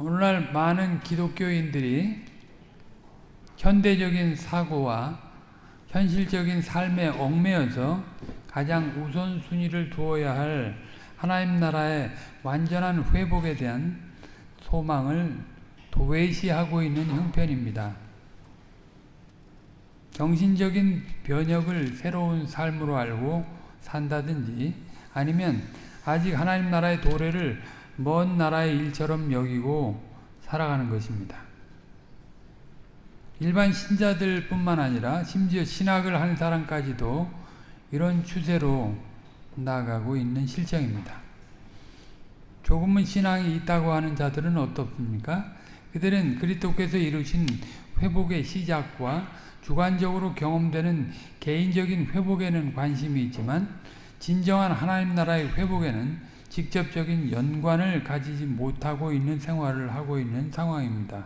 오늘날 많은 기독교인들이 현대적인 사고와 현실적인 삶에 얽매여서 가장 우선순위를 두어야 할 하나님 나라의 완전한 회복에 대한 소망을 도외시하고 있는 형편입니다. 정신적인 변혁을 새로운 삶으로 알고 산다든지 아니면 아직 하나님 나라의 도래를 먼 나라의 일처럼 여기고 살아가는 것입니다. 일반 신자들 뿐만 아니라 심지어 신학을 한 사람까지도 이런 추세로 나가고 있는 실정입니다. 조금은 신앙이 있다고 하는 자들은 어떻습니까? 그들은 그리스도께서 이루신 회복의 시작과 주관적으로 경험되는 개인적인 회복에는 관심이 있지만 진정한 하나님 나라의 회복에는 직접적인 연관을 가지지 못하고 있는 생활을 하고 있는 상황입니다.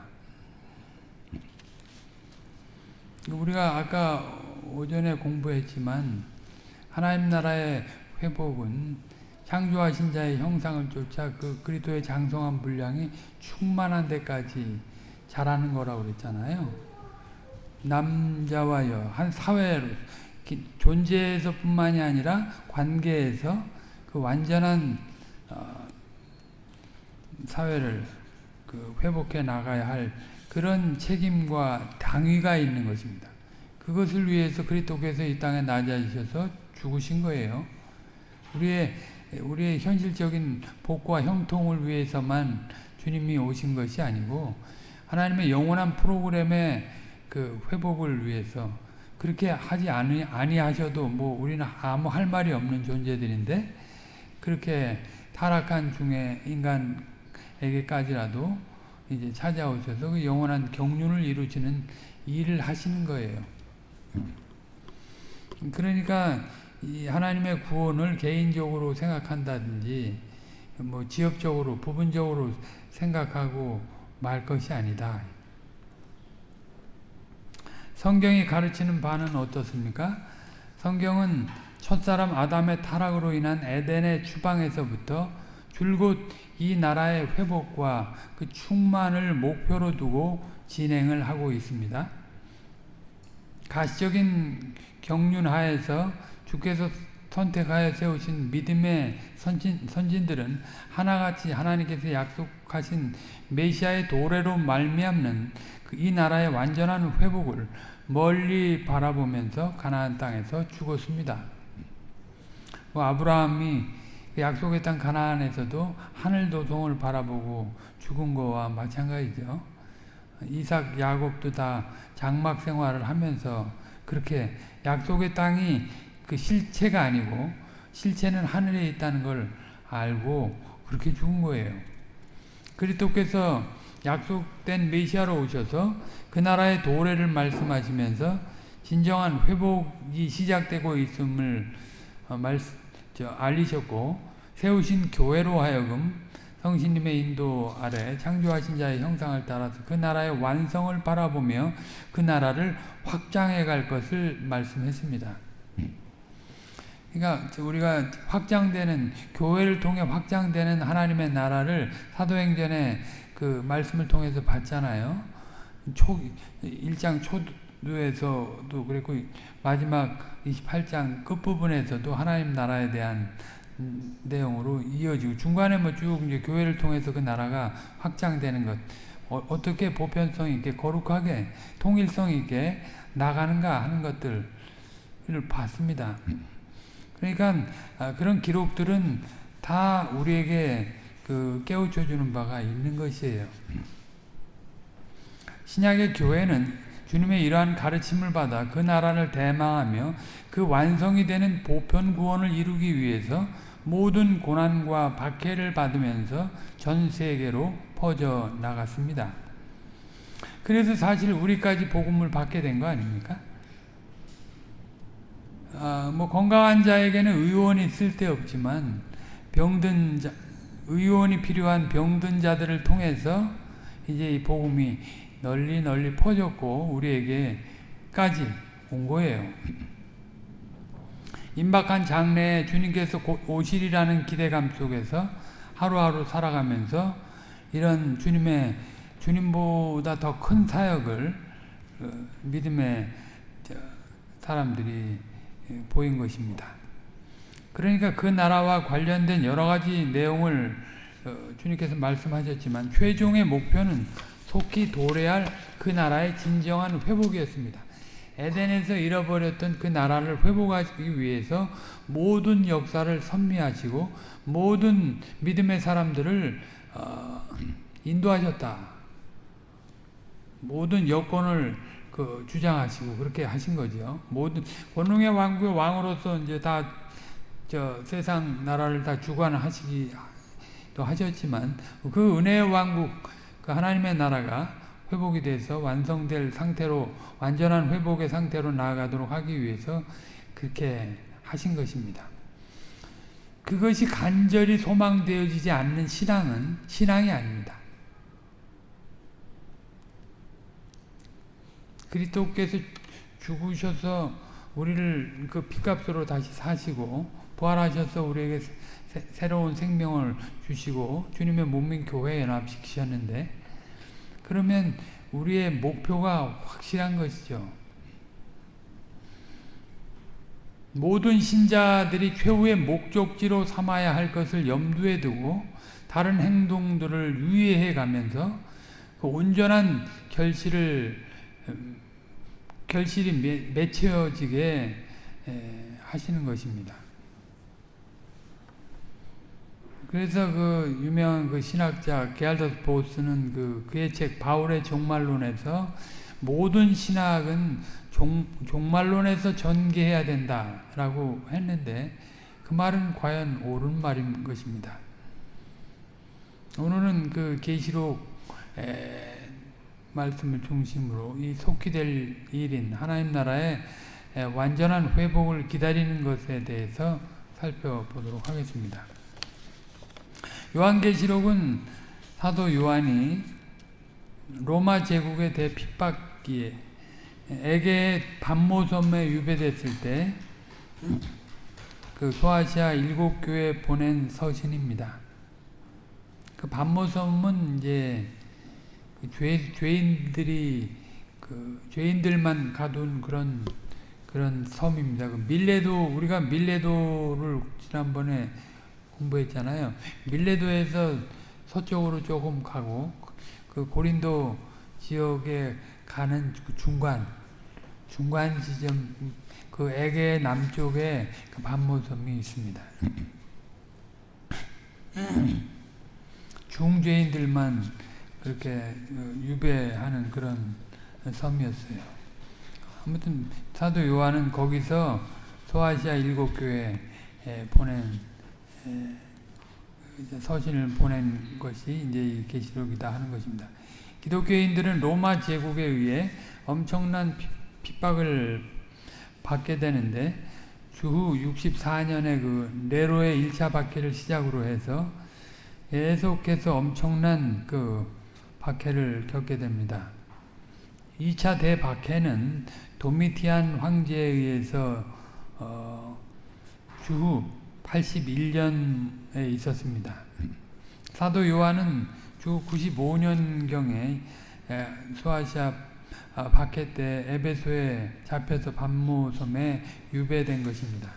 우리가 아까 오전에 공부했지만 하나님 나라의 회복은 창조하신 자의 형상을 쫓아 그 그리스도의 장성한 분량이 충만한 데까지 자라는 거라고 그랬잖아요. 남자와 여, 한 사회로 존재에서뿐만이 아니라 관계에서 그 완전한 어, 사회를 그 회복해 나가야 할 그런 책임과 당위가 있는 것입니다. 그것을 위해서 그리스도께서 이 땅에 낮아지셔서 죽으신 거예요. 우리의 우리의 현실적인 복과 형통을 위해서만 주님이 오신 것이 아니고 하나님의 영원한 프로그램의 그 회복을 위해서 그렇게 하지 아니, 아니하셔도 뭐 우리는 아무 할 말이 없는 존재들인데 그렇게 타락한 중에 인간 에게까지라도 이제 찾아오셔서 그 영원한 경륜을 이루시는 일을 하시는 거예요. 그러니까 이 하나님의 구원을 개인적으로 생각한다든지 뭐 지역적으로 부분적으로 생각하고 말 것이 아니다. 성경이 가르치는 바는 어떻습니까? 성경은 첫사람 아담의 타락으로 인한 에덴의 추방에서부터 줄곧 이 나라의 회복과 그 충만을 목표로 두고 진행을 하고 있습니다. 가시적인 경륜 하에서 주께서 선택하여 세우신 믿음의 선진, 선진들은 하나같이 하나님께서 약속하신 메시아의 도래로 말미암는 그이 나라의 완전한 회복을 멀리 바라보면서 가나안 땅에서 죽었습니다. 뭐 아브라함이 그 약속의 땅 가나안에서도 하늘 도성을 바라보고 죽은 거와 마찬가지죠. 이삭, 야곱도 다 장막 생활을 하면서 그렇게 약속의 땅이 그 실체가 아니고 실체는 하늘에 있다는 걸 알고 그렇게 죽은 거예요. 그리스도께서 약속된 메시아로 오셔서 그 나라의 도래를 말씀하시면서 진정한 회복이 시작되고 있음을 어, 말씀, 저, 알리셨고 세우신 교회로 하여금 성신님의 인도 아래 창조하신 자의 형상을 따라서 그 나라의 완성을 바라보며 그 나라를 확장해 갈 것을 말씀했습니다. 그러니까 우리가 확장되는 교회를 통해 확장되는 하나님의 나라를 사도행전에 그 말씀을 통해서 봤잖아요. 초 1장 초 두에서도 그랬고 마지막 28장 끝부분에서도 하나님 나라에 대한 내용으로 이어지고 중간에 뭐 쭉 이제 교회를 통해서 그 나라가 확장되는 것 어, 떻게 보편성 있게 거룩하게 통일성 있게 나가는가 하는 것들을 봤습니다. 그러니까 아, 그런 기록들은 다 우리에게 그 깨우쳐 주는 바가 있는 것이에요. 신약의 교회는 주님의 이러한 가르침을 받아 그 나라를 대망하며 그 완성이 되는 보편 구원을 이루기 위해서 모든 고난과 박해를 받으면서 전 세계로 퍼져 나갔습니다. 그래서 사실 우리까지 복음을 받게 된 거 아닙니까? 아, 뭐 건강한 자에게는 의원이 쓸데없지만 병든 자, 의원이 필요한 병든 자들을 통해서 이제 이 복음이 널리 널리 퍼졌고 우리에게까지 온 거예요. 임박한 장래에 주님께서 곧 오실이라는 기대감 속에서 하루하루 살아가면서 이런 주님의 주님보다 더 큰 사역을 그 믿음의 사람들이 보인 것입니다. 그러니까 그 나라와 관련된 여러 가지 내용을 어, 주님께서 말씀하셨지만 최종의 목표는 속히 도래할 그 나라의 진정한 회복이었습니다. 에덴에서 잃어버렸던 그 나라를 회복하기 위해서 모든 역사를 선미하시고 모든 믿음의 사람들을 어, 인도하셨다. 모든 여건을 그 주장하시고 그렇게 하신 거죠. 모든 권능의 왕국의 왕으로서 이제 다 저 세상 나라를 다 주관하시기도 하셨지만 그 은혜의 왕국 그 하나님의 나라가 회복이 돼서 완성될 상태로 완전한 회복의 상태로 나아가도록 하기 위해서 그렇게 하신 것입니다. 그것이 간절히 소망되어지지 않는 신앙은 신앙이 아닙니다. 그리스도께서 죽으셔서 우리를 그 피값으로 다시 사시고 부활하셔서 우리에게 새, 새로운 생명을 주시고 주님의 몸인 교회에 연합시키셨는데 그러면 우리의 목표가 확실한 것이죠. 모든 신자들이 최후의 목적지로 삼아야 할 것을 염두에 두고 다른 행동들을 유예해 가면서 그 온전한 결실을 음, 결실이 맺혀지게 하시는 것입니다. 그래서 그 유명한 그 신학자 게알더스 보스는 그 그의 책 바울의 종말론에서 모든 신학은 종, 종말론에서 전개해야 된다라고 했는데 그 말은 과연 옳은 말인 것입니다. 오늘은 그 계시록 말씀을 중심으로 이 속히 될 일인 하나님 나라의 완전한 회복을 기다리는 것에 대해서 살펴보도록 하겠습니다. 요한계시록은 사도 요한이 로마 제국의 대핍박기에 에게의 반모섬에 유배됐을 때 그 소아시아 일곱 교회 보낸 서신입니다. 그 반모섬은 이제 그 죄, 죄인들이 그 죄인들만 가둔 그런 그런 섬입니다. 그 밀레도 우리가 밀레도를 지난번에 공부했잖아요. 밀레도에서 서쪽으로 조금 가고 그 고린도 지역에 가는 그 중간 중간 지점 그 에게 남쪽에 그 반모섬이 있습니다. 중죄인들만 그렇게 그 유배하는 그런 섬이었어요. 아무튼 사도 요한은 거기서 소아시아 일곱 교회에 보낸 서신을 보낸 것이 이제 계시록이다 하는 것입니다. 기독교인들은 로마 제국에 의해 엄청난 핍박을 받게 되는데 주후 64년에 그 네로의 1차 박해를 시작으로 해서 계속해서 엄청난 그 박해를 겪게 됩니다. 2차 대박해는 도미티안 황제에 의해서 어 주후 81년에 있었습니다. 사도 요한은 주 95년경에 소아시아 아, 박해 때 에베소에 잡혀서 반모섬에 유배된 것입니다.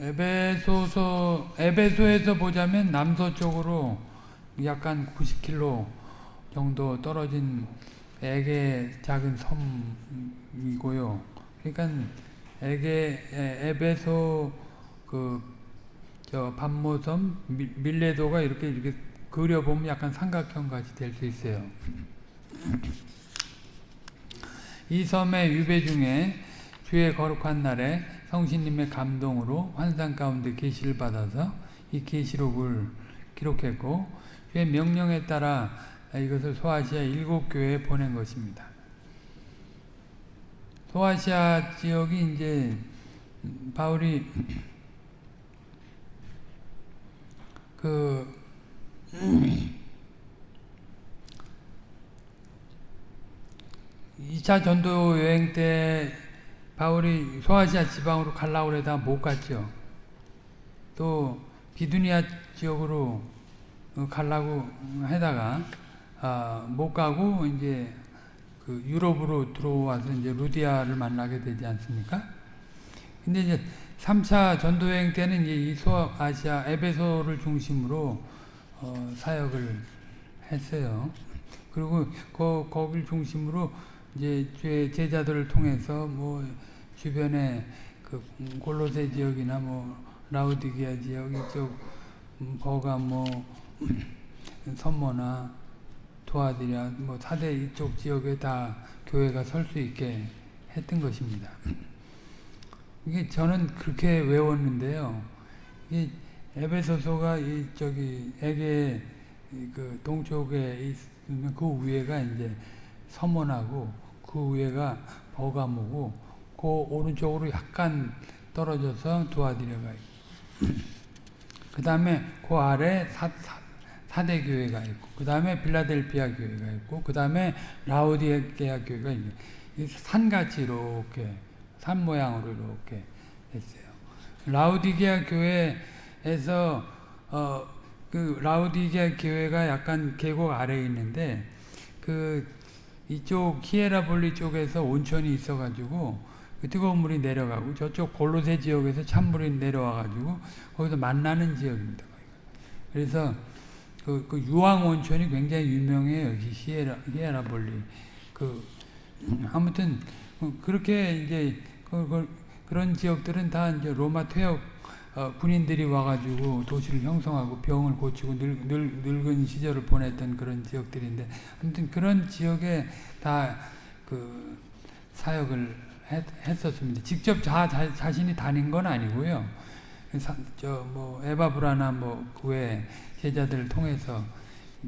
에베소서 에베소에서 보자면 남서쪽으로 약간 90km 정도 떨어진 에게 작은 섬이고요. 그러니까 에게 에베소 그저 반모섬 밀레도가 이렇게 이렇게 그려보면 약간 삼각형 같이 될 수 있어요. 이 섬의 유배 중에 주의 거룩한 날에 성신님의 감동으로 환상 가운데 계시를 받아서 이 계시록을 기록했고 주의 명령에 따라 이것을 소아시아 일곱 교회에 보낸 것입니다. 소아시아 지역이 이제 바울이 그 2차 전도 여행 때 바울이 소아시아 지방으로 갈라고 그러다 못 갔죠. 또 비두니아 지역으로 갈라고 하다가 아, 못 가고 이제 그 유럽으로 들어와서 이제 루디아를 만나게 되지 않습니까? 근데 이제 3차 전도 여행 때는 이 소아시아 에베소를 중심으로 어, 사역을 했어요. 그리고 거, 거길 중심으로 이제 제자들을 통해서 뭐 주변에 그 골로새 지역이나 뭐 라우디게아 지역 이쪽 버가 뭐 선모나 도와드려 뭐 사대 이쪽 지역에 다 교회가 설 수 있게 했던 것입니다. 이게 저는 그렇게 외웠는데요. 이 에베소서가 이 저기 에게 그 동쪽에 있는 그 위에가 이제 서문하고 그 위에가 버가모고 그 오른쪽으로 약간 떨어져서 있고 그 다음에 그 아래 사, 사, 사대 교회가 있고 그 다음에 빌라델피아 교회가 있고 그 다음에 라우디게아 교회가 있는 산같이 이렇게 산 모양으로 이렇게 했어요. 라우디게아 교회에서 어, 그 라우디게아 교회가 약간 계곡 아래에 있는데 그 이쪽 히에라볼리 쪽에서 온천이 있어가지고 그 뜨거운 물이 내려가고 저쪽 골로새 지역에서 찬물이 내려와가지고 거기서 만나는 지역입니다. 그래서 그, 그 유황 온천이 굉장히 유명해요. 히에라, 히에라볼리. 그 아무튼 그렇게 이제 그, 그, 그런 지역들은 다 이제 로마 퇴역 어, 군인들이 와가지고 도시를 형성하고 병을 고치고 늙, 늙, 늙은 시절을 보냈던 그런 지역들인데 아무튼 그런 지역에 다 그 사역을 했, 했었습니다. 직접 자, 자, 자 신이 다닌 건 아니고요. 저 뭐 에바브라나 뭐 그 외 제자들을 통해서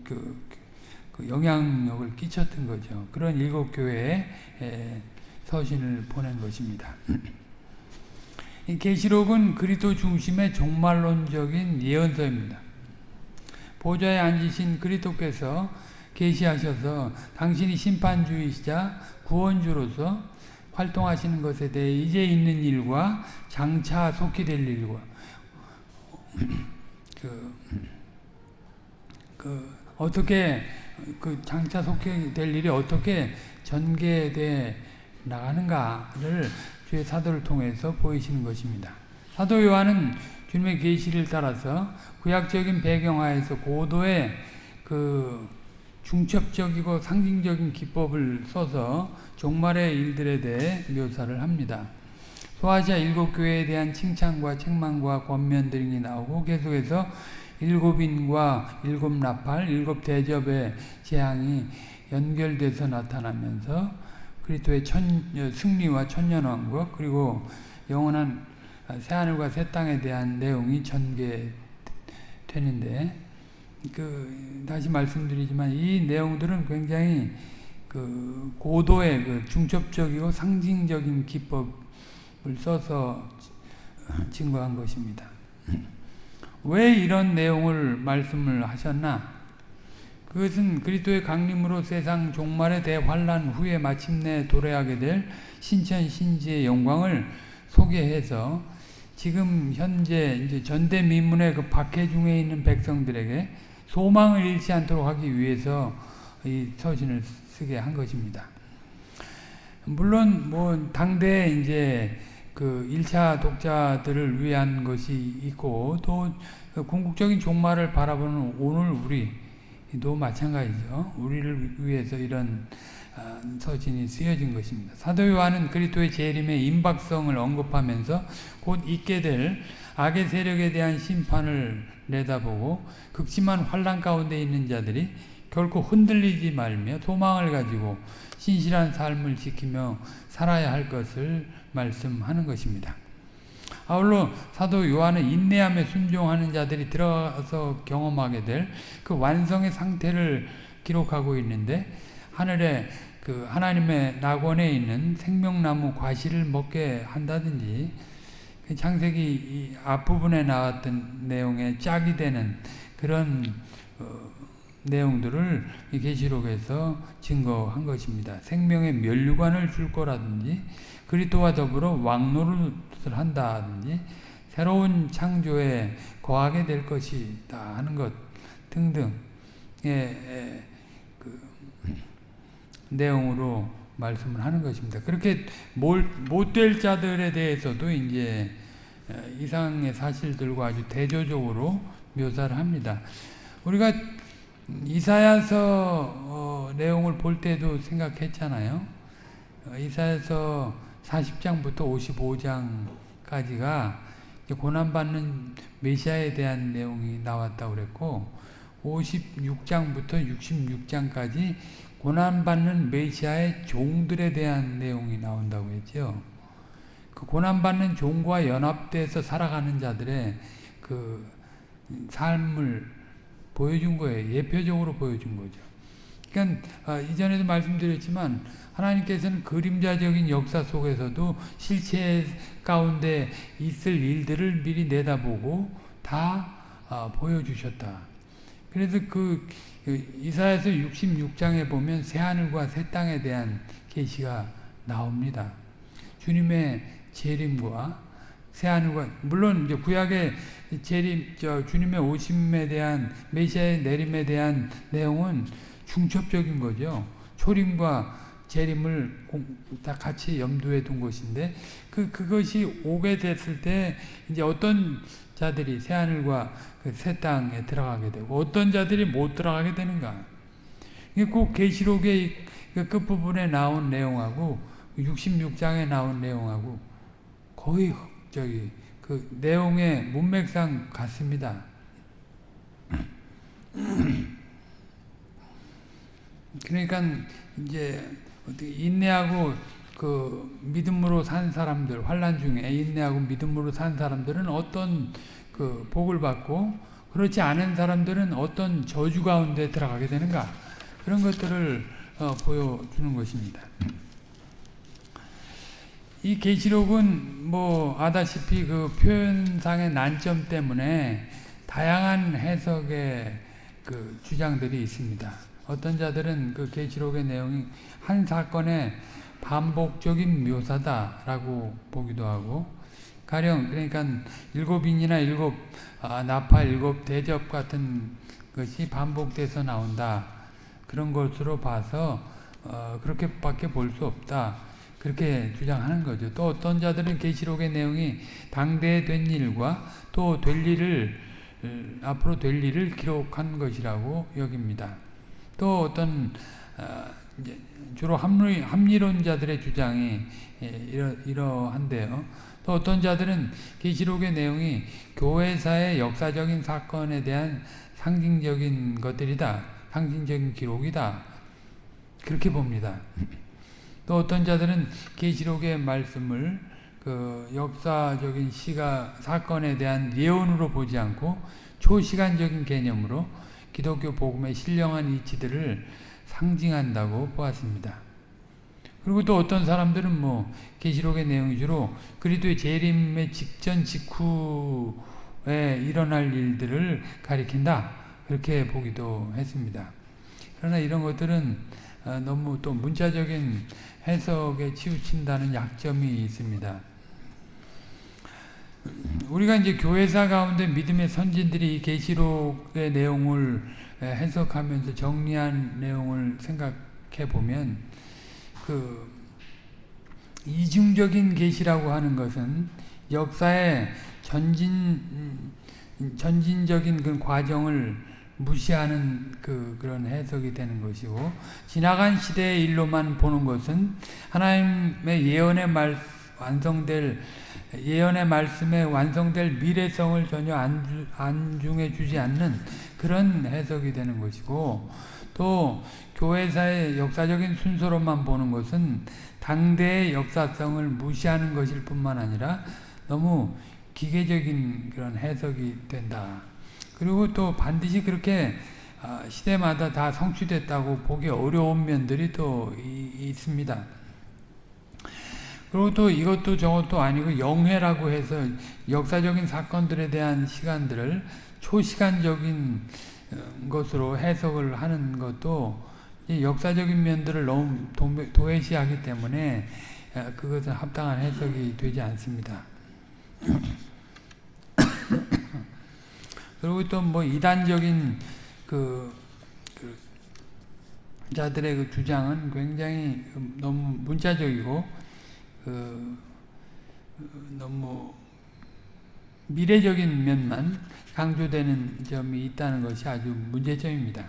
그, 그 영향력을 끼쳤던 거죠. 그런 일곱 교회에 서신을 보낸 것입니다. 계시록은 그리스도 중심의 종말론적인 예언서입니다. 보좌에 앉으신 그리스도께서 계시하셔서 당신이 심판주이시자 구원주로서 활동하시는 것에 대해 이제 있는 일과 장차 속히 될 일과 그, 그 어떻게 그 장차 속히 될 일이 어떻게 전개돼 나가는가를 주의 사도를 통해서 보이시는 것입니다. 사도 요한은 주님의 계시를 따라서 구약적인 배경하에서 고도의 그 중첩적이고 상징적인 기법을 써서 종말의 일들에 대해 묘사를 합니다. 소아시아 일곱 교회에 대한 칭찬과 책망과 권면 등이 나오고 계속해서 일곱인과 일곱 나팔, 일곱 대접의 재앙이 연결돼서 나타나면서 그리스도의 천, 승리와 천년왕국 그리고 영원한 새하늘과 새 땅에 대한 내용이 전개되는데 그 다시 말씀드리지만 이 내용들은 굉장히 그 고도의 그 중첩적이고 상징적인 기법을 써서 증거한 것입니다. 왜 이런 내용을 말씀을 하셨나? 그것은 그리스도의 강림으로 세상 종말의 대환란 후에 마침내 도래하게 될 신천 신지의 영광을 소개해서 지금 현재 이제 전대미문의 그 박해 중에 있는 백성들에게 소망을 잃지 않도록 하기 위해서 이 서신을 쓰게 한 것입니다. 물론 뭐 당대 이제 그 1차 독자들을 위한 것이 있고 또그 궁극적인 종말을 바라보는 오늘 우리 도 마찬가지죠. 우리를 위해서 이런 아, 서신이 쓰여진 것입니다. 사도 요한은 그리스도의 재림의 임박성을 언급하면서 곧 있게 될 악의 세력에 대한 심판을 내다보고 극심한 환란 가운데 있는 자들이 결코 흔들리지 말며 소망을 가지고 신실한 삶을 지키며 살아야 할 것을 말씀하는 것입니다. 아울러 사도 요한은 인내함에 순종하는 자들이 들어가서 경험하게 될 그 완성의 상태를 기록하고 있는데 하늘에 그 하나님의 낙원에 있는 생명나무 과실을 먹게 한다든지 그 창세기 앞부분에 나왔던 내용에 짝이 되는 그런 어, 내용들을 계시록에서 증거한 것입니다. 생명의 멸류관을 줄 거라든지 그리스도와 더불어 왕노릇을 한다든지 새로운 창조에 거하게 될 것이다 하는 것 등등의 그 내용으로 말씀을 하는 것입니다. 그렇게 못 될 자들에 대해서도 이제 이상의 사실들과 아주 대조적으로 묘사를 합니다. 우리가 이사야서 어, 내용을 볼 때도 생각했잖아요. 어, 이사야서 40장부터 55장까지가 고난받는 메시아에 대한 내용이 나왔다고 그랬고 56장부터 66장까지 고난받는 메시아의 종들에 대한 내용이 나온다고 했죠. 그 고난받는 종과 연합돼서 살아가는 자들의 그 삶을 보여준 거예요. 예표적으로 보여준 거죠. 그러니까 아, 이전에도 말씀드렸지만 하나님께서는 그림자적인 역사 속에서도 실체 가운데 있을 일들을 미리 내다보고 다 아, 보여주셨다. 그래서 그, 그 이사야서 66장에 보면 새 하늘과 새 땅에 대한 계시가 나옵니다. 주님의 재림과 새 하늘과 물론 이제 구약의 재림 저 주님의 오심에 대한 메시아의 내림에 대한 내용은 중첩적인 거죠. 초림과 재림을 다 같이 염두에 둔 것인데 그 그것이 오게 됐을 때 이제 어떤 자들이 새 하늘과 그 새 땅에 들어가게 되고 어떤 자들이 못 들어가게 되는가? 이게 꼭 계시록의 그 끝부분에 나온 내용하고 66장에 나온 내용하고 거의 저기 그 내용의 문맥상 같습니다. 그러니까 이제 인내하고 그 믿음으로 산 사람들 환란 중에 인내하고 믿음으로 산 사람들은 어떤 그 복을 받고 그렇지 않은 사람들은 어떤 저주 가운데 들어가게 되는가 그런 것들을 어, 보여주는 것입니다. 이 계시록은 뭐 아다시피 그 표현상의 난점 때문에 다양한 해석의 그 주장들이 있습니다. 어떤 자들은 그 계시록의 내용이 한 사건의 반복적인 묘사다라고 보기도 하고 가령 그러니까 일곱인이나 일곱 아, 나파 일곱 대접 같은 것이 반복돼서 나온다 그런 것으로 봐서 어, 그렇게밖에 볼 수 없다 그렇게 주장하는 거죠. 또 어떤 자들은 계시록의 내용이 당대에 된 일과 또 될 일을 앞으로 될 일을 기록한 것이라고 여깁니다. 또 어떤 어, 주로 합리, 합리론자들의 주장이 예, 이러, 이러한데요. 또 어떤 자들은 계시록의 내용이 교회사의 역사적인 사건에 대한 상징적인 것들이다. 상징적인 기록이다. 그렇게 봅니다. 또 어떤 자들은 계시록의 말씀을 그 역사적인 시가 사건에 대한 예언으로 보지 않고 초시간적인 개념으로 기독교 복음의 신령한 이치들을 상징한다고 보았습니다. 그리고 또 어떤 사람들은 뭐 계시록의 내용 주로 그리스도의 재림의 직전 직후에 일어날 일들을 가리킨다 그렇게 보기도 했습니다. 그러나 이런 것들은 어, 너무 또 문자적인 해석에 치우친다는 약점이 있습니다. 우리가 이제 교회사 가운데 믿음의 선진들이 계시록의 내용을 해석하면서 정리한 내용을 생각해 보면 그 이중적인 계시라고 하는 것은 역사의 전진 전진적인 그 과정을 무시하는 그 그런 해석이 되는 것이고 지나간 시대의 일로만 보는 것은 하나님의 예언의 말 완성될 예언의 말씀에 완성될 미래성을 전혀 안중해 주지 않는 그런 해석이 되는 것이고 또 교회사의 역사적인 순서로만 보는 것은 당대의 역사성을 무시하는 것일 뿐만 아니라 너무 기계적인 그런 해석이 된다. 그리고 또 반드시 그렇게 아, 시대마다 다 성취됐다고 보기 어려운 면들이 또 있습니다. 그리고 또 이것도 저것도 아니고 영회라고 해서 역사적인 사건들에 대한 시간들을 초시간적인 어, 것으로 해석을 하는 것도 역사적인 면들을 너무 도외시하기 때문에 아, 그것은 합당한 해석이 되지 않습니다. 그리고 또 뭐 이단적인 그, 그 자들의 그 주장은 굉장히 너무 문자적이고 그 너무 미래적인 면만 강조되는 점이 있다는 것이 아주 문제점입니다.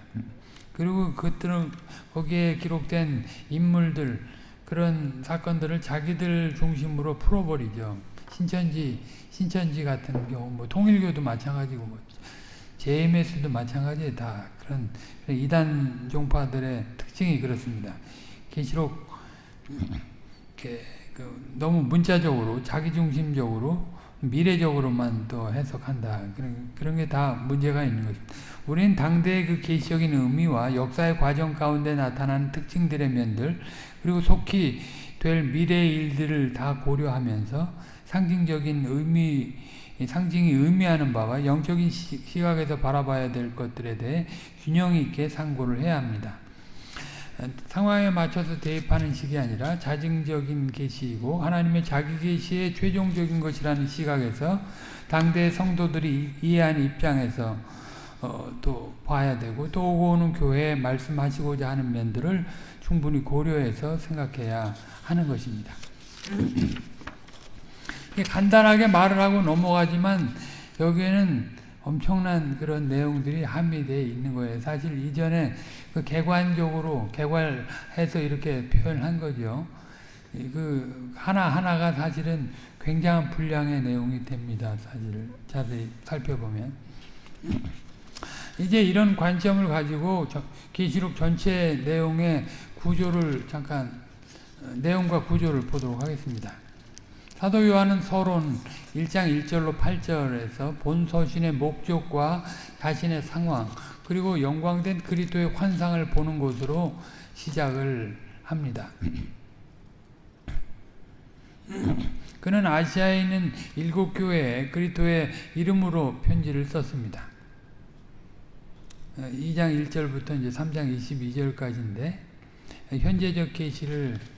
그리고 그것들은 거기에 기록된 인물들 그런 사건들을 자기들 중심으로 풀어버리죠. 신천지 신천지 같은 경우 뭐 통일교도 마찬가지고 뭐 JMS도 마찬가지 다 그런 이단 종파들의 특징이 그렇습니다. 계시록 그 너무 문자적으로 자기중심적으로 미래적으로만 또 해석한다. 그런, 그런 게 다 문제가 있는 것입니다. 우리는 당대의 그 계시적인 의미와 역사의 과정 가운데 나타나는 특징들의 면들, 그리고 속히 될 미래의 일들을 다 고려하면서 상징적인 의미, 상징이 의미하는 바와 영적인 시각에서 바라봐야 될 것들에 대해 균형 있게 상고를 해야 합니다. 상황에 맞춰서 대입하는 식이 아니라 자증적인 계시이고 하나님의 자기 계시의 최종적인 것이라는 시각에서 당대 성도들이 이해하는 입장에서 어, 또 봐야 되고 또 오고 오는 교회에 말씀하시고자 하는 면들을 충분히 고려해서 생각해야 하는 것입니다. 간단하게 말을 하고 넘어가지만 여기에는 엄청난 그런 내용들이 함유되어 있는 거예요. 사실 이전에 그 개관적으로 개괄해서 이렇게 표현한 거죠. 그 하나하나가 사실은 굉장한 분량의 내용이 됩니다. 사실 자세히 살펴보면. 이제 이런 관점을 가지고 계시록 전체 내용의 구조를 잠깐 내용과 구조를 보도록 하겠습니다. 사도 요한은 서론 1장 1절로 8절에서 본 서신의 목적과 자신의 상황 그리고 영광된 그리스도의 환상을 보는 것으로 시작을 합니다. 그는 아시아에 있는 일곱 교회에 그리스도의 이름으로 편지를 썼습니다. 2장 1절부터 이제 3장 22절까지인데 현재적 계시를 어,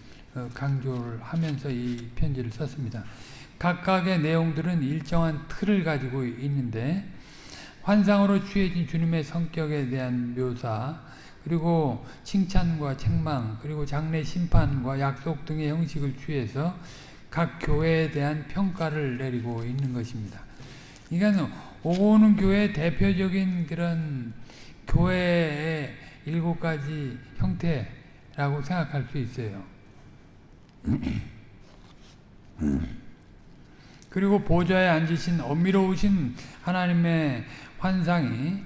강조를 하면서 이 편지를 썼습니다. 각각의 내용들은 일정한 틀을 가지고 있는데 환상으로 취해진 주님의 성격에 대한 묘사 그리고 칭찬과 책망 그리고 장례 심판과 약속 등의 형식을 취해서 각 교회에 대한 평가를 내리고 있는 것입니다. 그러니까 오고 오는 교회의 대표적인 그런 교회의 일곱 가지 형태라고 생각할 수 있어요. 그리고 보좌에 앉으신 엄밀로우신 하나님의 환상이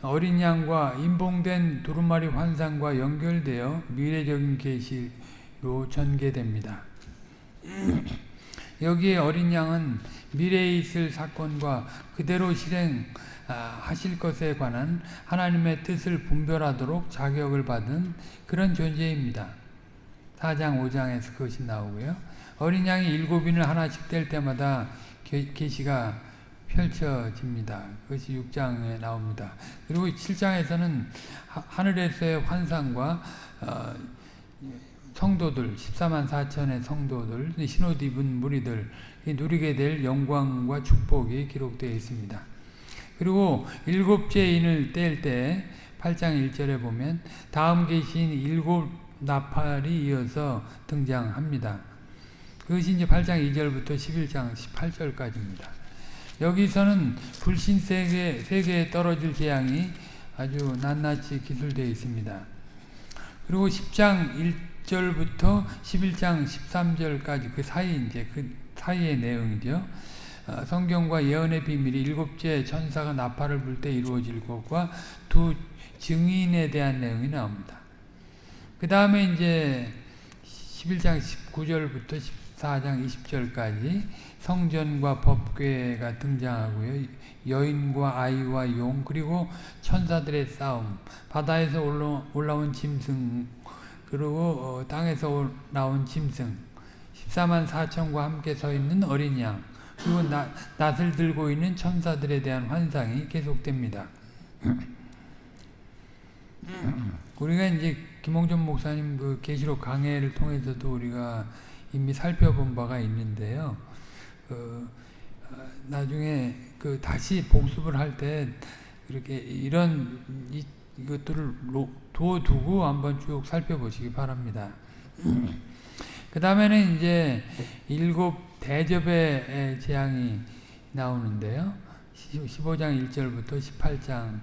어린 양과 인봉된 두루마리 환상과 연결되어 미래적인 계시로 전개됩니다. 여기에 어린 양은 미래에 있을 사건과 그대로 실행하실 것에 관한 하나님의 뜻을 분별하도록 자격을 받은 그런 존재입니다. 4장 5장에서 그것이 나오고요. 어린 양이 일곱인을 하나씩 뗄 때마다 계시가 펼쳐집니다. 그것이 6장에 나옵니다. 그리고 7장에서는 하늘에서의 환상과 어, 성도들, 14만 4천의 성도들, 신옷 입은 무리들 누리게 될 영광과 축복이 기록되어 있습니다. 그리고 일곱째 인을 뗄 때 8장 1절에 보면 다음 계신 일곱 나팔이 이어서 등장합니다. 그것이 이제 8장 2절부터 11장 18절까지입니다. 여기서는 불신 세계, 세계에 떨어질 재앙이 아주 낱낱이 기술되어 있습니다. 그리고 10장 1절부터 11장 13절까지 그 사이 이제 그 사이의 내용이죠. 어, 성경과 예언의 비밀이 일곱째 천사가 나팔을 불 때 이루어질 것과 두 증인에 대한 내용이 나옵니다. 그 다음에 이제 11장 19절부터 14장 20절까지 성전과 법궤가 등장하고요. 여인과 아이와 용 그리고 천사들의 싸움 바다에서 올라온 짐승 그리고 어, 땅에서 나온 짐승 14만 4천과 함께 서 있는 어린 양 그리고 나, 낫을 들고 있는 천사들에 대한 환상이 계속됩니다. 우리가 이제 김홍준 목사님 그 계시록 강해를 통해서도 우리가 이미 살펴본 바가 있는데요. 그 나중에 그 다시 복습을 할 때 이렇게 이런 이, 이것들을 두어두고 한번 쭉 살펴보시기 바랍니다. 그 다음에는 이제 일곱 대접의 재앙이 나오는데요. 15장 1절부터 18장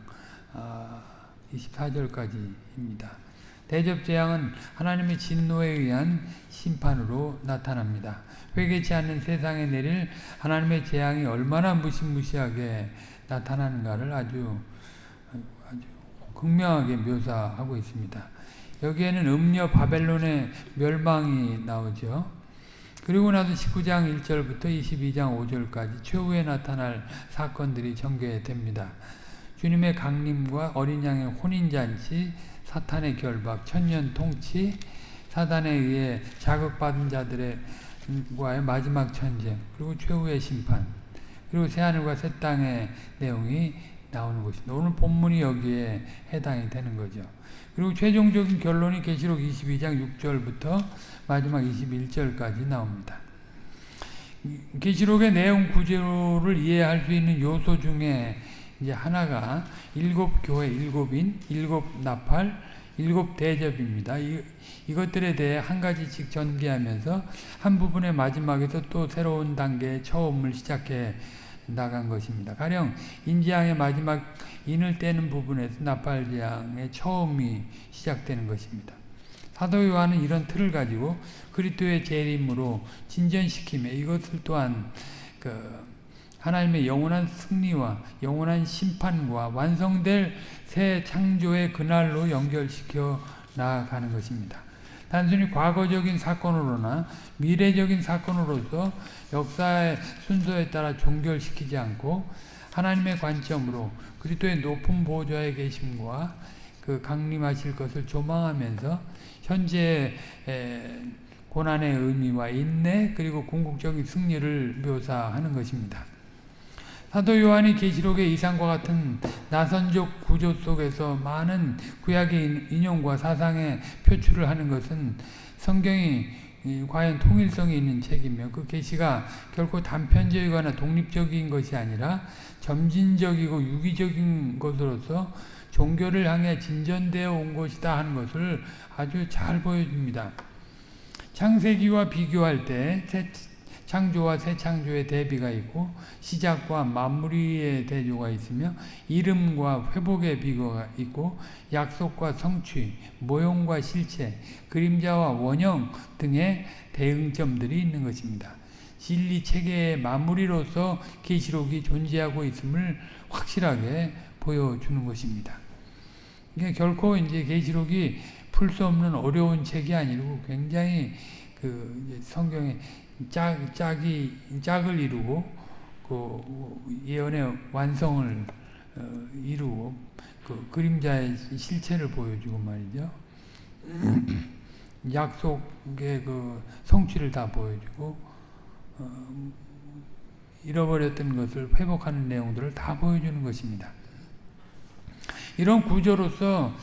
24절까지입니다. 대접 재앙은 하나님의 진노에 의한 심판으로 나타납니다. 회개치 않는 세상에 내릴 하나님의 재앙이 얼마나 무시무시하게 나타나는가를 아주 아주 극명하게 묘사하고 있습니다. 여기에는 음녀 바벨론의 멸망이 나오죠. 그리고 나서 19장 1절부터 22장 5절까지 최후에 나타날 사건들이 전개됩니다. 주님의 강림과 어린 양의 혼인잔치, 사탄의 결박, 천년 통치, 사단에 의해 자극받은 자들의 과의 마지막 전쟁, 그리고 최후의 심판, 그리고 새하늘과 새 땅의 내용이 나오는 것입니다. 오늘 본문이 여기에 해당이 되는 거죠. 그리고 최종적인 결론이 계시록 22장 6절부터 마지막 21절까지 나옵니다. 계시록의 내용 구조를 이해할 수 있는 요소 중에 이제 하나가 일곱 교회, 일곱인, 일곱 나팔, 일곱 대접입니다. 이, 이것들에 대해 한 가지씩 전개하면서 한 부분의 마지막에서 또 새로운 단계의 처음을 시작해 나간 것입니다. 가령 인지양의 마지막 인을 떼는 부분에서 나팔지양의 처음이 시작되는 것입니다. 사도 요한은 이런 틀을 가지고 그리스도의 재림으로 진전시키며 이것을 또한 그 하나님의 영원한 승리와 영원한 심판과 완성될 새 창조의 그날로 연결시켜 나아가는 것입니다. 단순히 과거적인 사건으로나 미래적인 사건으로서 역사의 순서에 따라 종결시키지 않고 하나님의 관점으로 그리스도의 높은 보좌에 계심과 그 강림하실 것을 조망하면서 현재 고난의 의미와 인내 그리고 궁극적인 승리를 묘사하는 것입니다. 사도 요한이 계시록의 이상과 같은 나선적 구조 속에서 많은 구약의 인용과 사상의 표출을 하는 것은 성경이 과연 통일성이 있는 책이며 그 계시가 결코 단편적이거나 독립적인 것이 아니라 점진적이고 유기적인 것으로서 종교를 향해 진전되어 온 것이다 하는 것을 아주 잘 보여줍니다. 창세기와 비교할 때 창조와 새 창조의 대비가 있고 시작과 마무리의 대조가 있으며 이름과 회복의 비거가 있고 약속과 성취, 모형과 실체, 그림자와 원형 등의 대응점들이 있는 것입니다. 진리 체계의 마무리로서 계시록이 존재하고 있음을 확실하게 보여주는 것입니다. 이게 결코 이제 계시록이 풀 수 없는 어려운 책이 아니고 굉장히 그 성경의 짝, 짝이, 짝을 이루고, 그 예언의 완성을 어, 이루고, 그 그림자의 실체를 보여주고 말이죠. 약속의 그 성취를 다 보여주고, 어, 잃어버렸던 것을 회복하는 내용들을 다 보여주는 것입니다. 이런 구조로서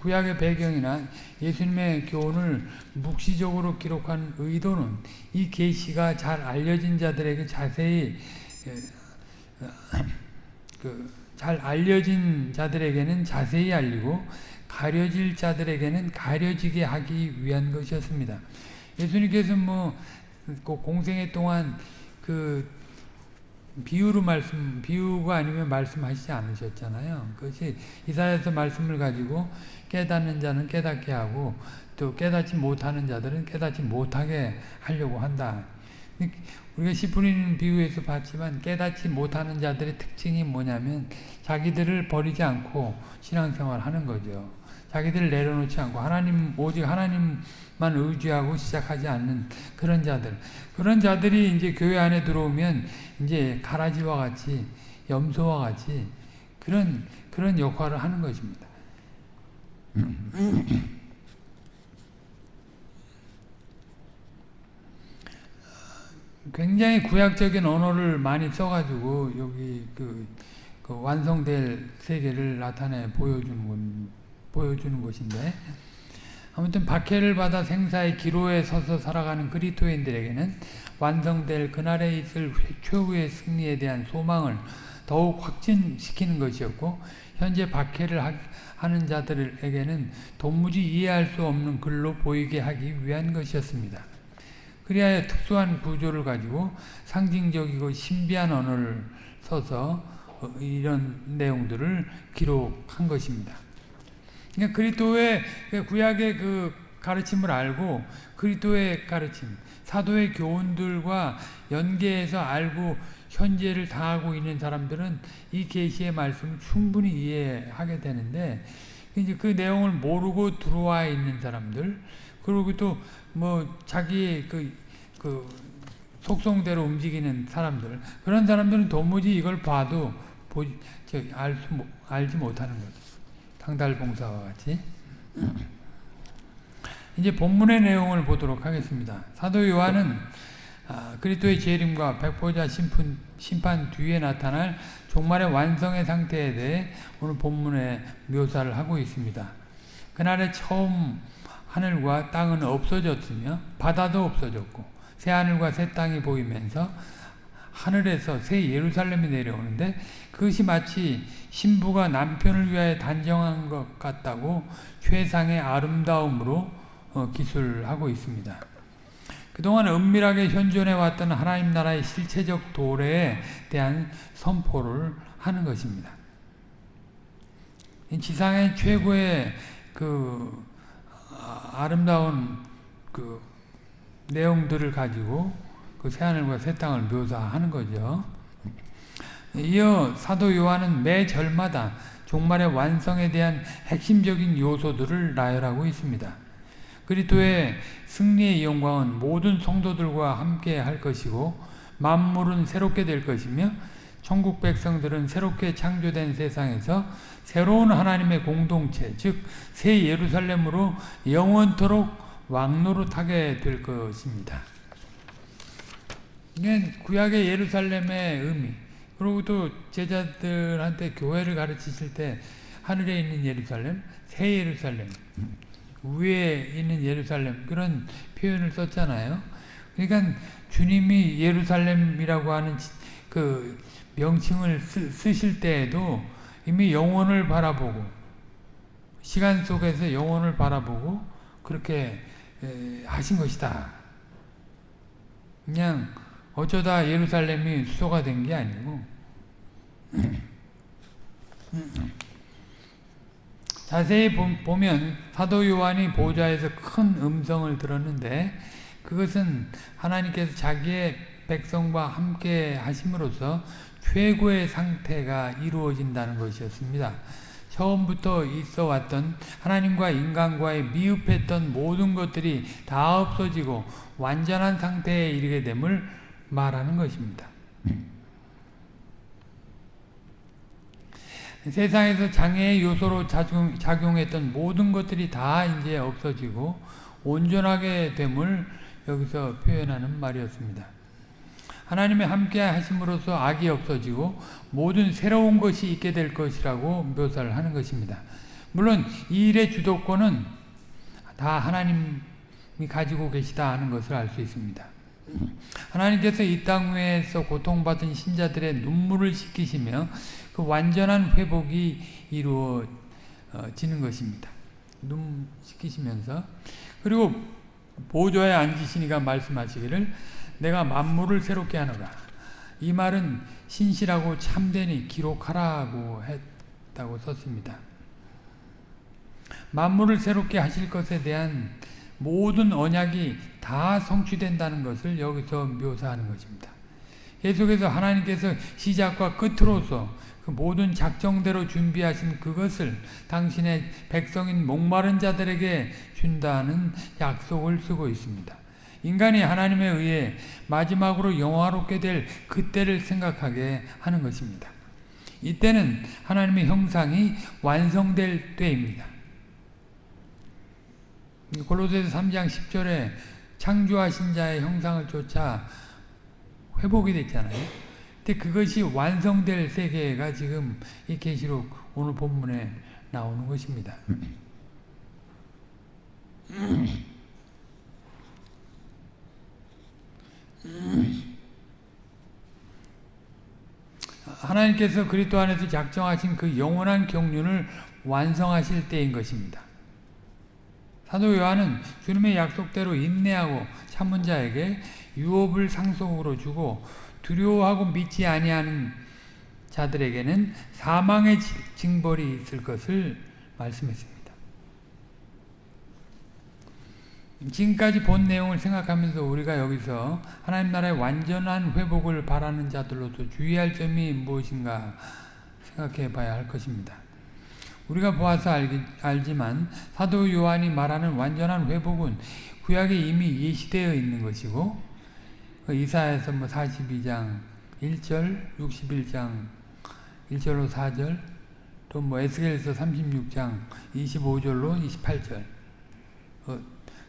구약의 배경이나 예수님의 교훈을 묵시적으로 기록한 의도는 이 계시가 잘 알려진 자들에게 자세히 그 잘 알려진 자들에게는 자세히 알리고 가려질 자들에게는 가려지게 하기 위한 것이었습니다. 예수님께서 뭐 그 공생애 동안 그 비유로 말씀, 비유가 아니면 말씀하시지 않으셨잖아요. 그것이 이사야서 말씀을 가지고 깨닫는 자는 깨닫게 하고 또 깨닫지 못하는 자들은 깨닫지 못하게 하려고 한다. 우리가 시푸리는 비유에서 봤지만 깨닫지 못하는 자들의 특징이 뭐냐면 자기들을 버리지 않고 신앙생활 하는 거죠. 자기들을 내려놓지 않고 하나님 오직 하나님만 의지하고 시작하지 않는 그런 자들 그런 자들이 이제 교회 안에 들어오면 이제 가라지와 같이 염소와 같이 그런 그런 역할을 하는 것입니다. 굉장히 구약적인 언어를 많이 써가지고 여기 그, 그 완성될 세계를 나타내 보여주는 보여주는 것인데 아무튼 박해를 받아 생사의 기로에 서서 살아가는 그리스도인들에게는 완성될 그날에 있을 최후의 승리에 대한 소망을 더욱 확진시키는 것이었고 현재 박해를 하는 자들에게는 도무지 이해할 수 없는 글로 보이게 하기 위한 것이었습니다. 그리하여 특수한 구조를 가지고 상징적이고 신비한 언어를 써서 이런 내용들을 기록한 것입니다. 그러니까 그리스도의 구약의 그 가르침을 알고 그리스도의 가르침, 사도의 교훈들과 연계해서 알고 현재를 다하고 있는 사람들은 이 계시의 말씀을 충분히 이해하게 되는데 이제 그 내용을 모르고 들어와 있는 사람들 그리고 또 뭐 자기의 그, 그 속성대로 움직이는 사람들 그런 사람들은 도무지 이걸 봐도 보지, 알 수, 알지 못하는 거죠. 당달봉사와 같이. 이제 본문의 내용을 보도록 하겠습니다. 사도 요한은 아, 그리스도의 재림과 백보자 심판, 심판 뒤에 나타날 종말의 완성의 상태에 대해 오늘 본문에 묘사를 하고 있습니다. 그날에 처음 하늘과 땅은 없어졌으며 바다도 없어졌고 새 하늘과 새 땅이 보이면서 하늘에서 새 예루살렘이 내려오는데 그것이 마치 신부가 남편을 위하여 단정한 것 같다고 최상의 아름다움으로 어, 기술하고 있습니다. 그동안 은밀하게 현존해 왔던 하나님 나라의 실체적 도래에 대한 선포를 하는 것입니다. 지상의 최고의 그 아, 아름다운 그 내용들을 가지고 그 새하늘과 새 땅을 묘사하는 거죠. 이어 사도 요한은 매 절마다 종말의 완성에 대한 핵심적인 요소들을 나열하고 있습니다. 그리스도의 승리의 영광은 모든 성도들과 함께 할 것이고 만물은 새롭게 될 것이며 천국 백성들은 새롭게 창조된 세상에서 새로운 하나님의 공동체 즉 새 예루살렘으로 영원토록 왕노릇하게 될 것입니다. 이게 구약의 예루살렘의 의미 그리고 또 제자들한테 교회를 가르치실 때 하늘에 있는 예루살렘, 새 예루살렘 위에 있는 예루살렘 그런 표현을 썼잖아요. 그러니까 주님이 예루살렘이라고 하는 그 명칭을 쓰, 실 때에도 이미 영혼을 바라보고 시간 속에서 영혼을 바라보고 그렇게 하신 것이다. 그냥 어쩌다 예루살렘이 수소가 된 게 아니고 자세히 보면 사도 요한이 보좌에서 큰 음성을 들었는데 그것은 하나님께서 자기의 백성과 함께 하심으로써 최고의 상태가 이루어진다는 것이었습니다. 처음부터 있어 왔던 하나님과 인간과의 미흡했던 모든 것들이 다 없어지고 완전한 상태에 이르게 됨을 말하는 것입니다. 세상에서 장애의 요소로 작용, 작용했던 모든 것들이 다 이제 없어지고 온전하게 됨을 여기서 표현하는 말이었습니다. 하나님의 함께 하심으로써 악이 없어지고 모든 새로운 것이 있게 될 것이라고 묘사를 하는 것입니다. 물론 이 일의 주도권은 다 하나님이 가지고 계시다 하는 것을 알 수 있습니다. 하나님께서 이 땅 위에서 고통받은 신자들의 눈물을 씻기시며 그 완전한 회복이 이루어지는 것입니다. 눈 씻기시면서 그리고 보좌에 앉으시니가 말씀하시기를 내가 만물을 새롭게 하노라. 이 말은 신실하고 참되니 기록하라고 했다고 썼습니다. 만물을 새롭게 하실 것에 대한 모든 언약이 다 성취된다는 것을 여기서 묘사하는 것입니다. 계속해서 하나님께서 시작과 끝으로서 그 모든 작정대로 준비하신 그것을 당신의 백성인 목마른 자들에게 준다는 약속을 쓰고 있습니다. 인간이 하나님에 의해 마지막으로 영화롭게 될 그때를 생각하게 하는 것입니다. 이때는 하나님의 형상이 완성될 때입니다. 골로새서 3장 10절에 창조하신 자의 형상을 쫓아 회복이 됐잖아요. 근데 그것이 완성될 세계가 지금 이 계시록 오늘 본문에 나오는 것입니다. 하나님께서 그리스도 안에서 작정하신 그 영원한 경륜을 완성하실 때인 것입니다. 사도 요한은 주님의 약속대로 인내하고 참은 자에게 유업을 상속으로 주고 두려워하고 믿지 아니하는 자들에게는 사망의 징벌이 있을 것을 말씀했습니다. 지금까지 본 내용을 생각하면서 우리가 여기서 하나님 나라의 완전한 회복을 바라는 자들로서 주의할 점이 무엇인가 생각해 봐야 할 것입니다. 우리가 보아서 알기, 알지만 사도 요한이 말하는 완전한 회복은 구약에 이미 예시되어 있는 것이고 그 이사에서 뭐 42장 1절, 61장 1절로 4절, 또 뭐 에스겔서 36장 25절로 28절, 어,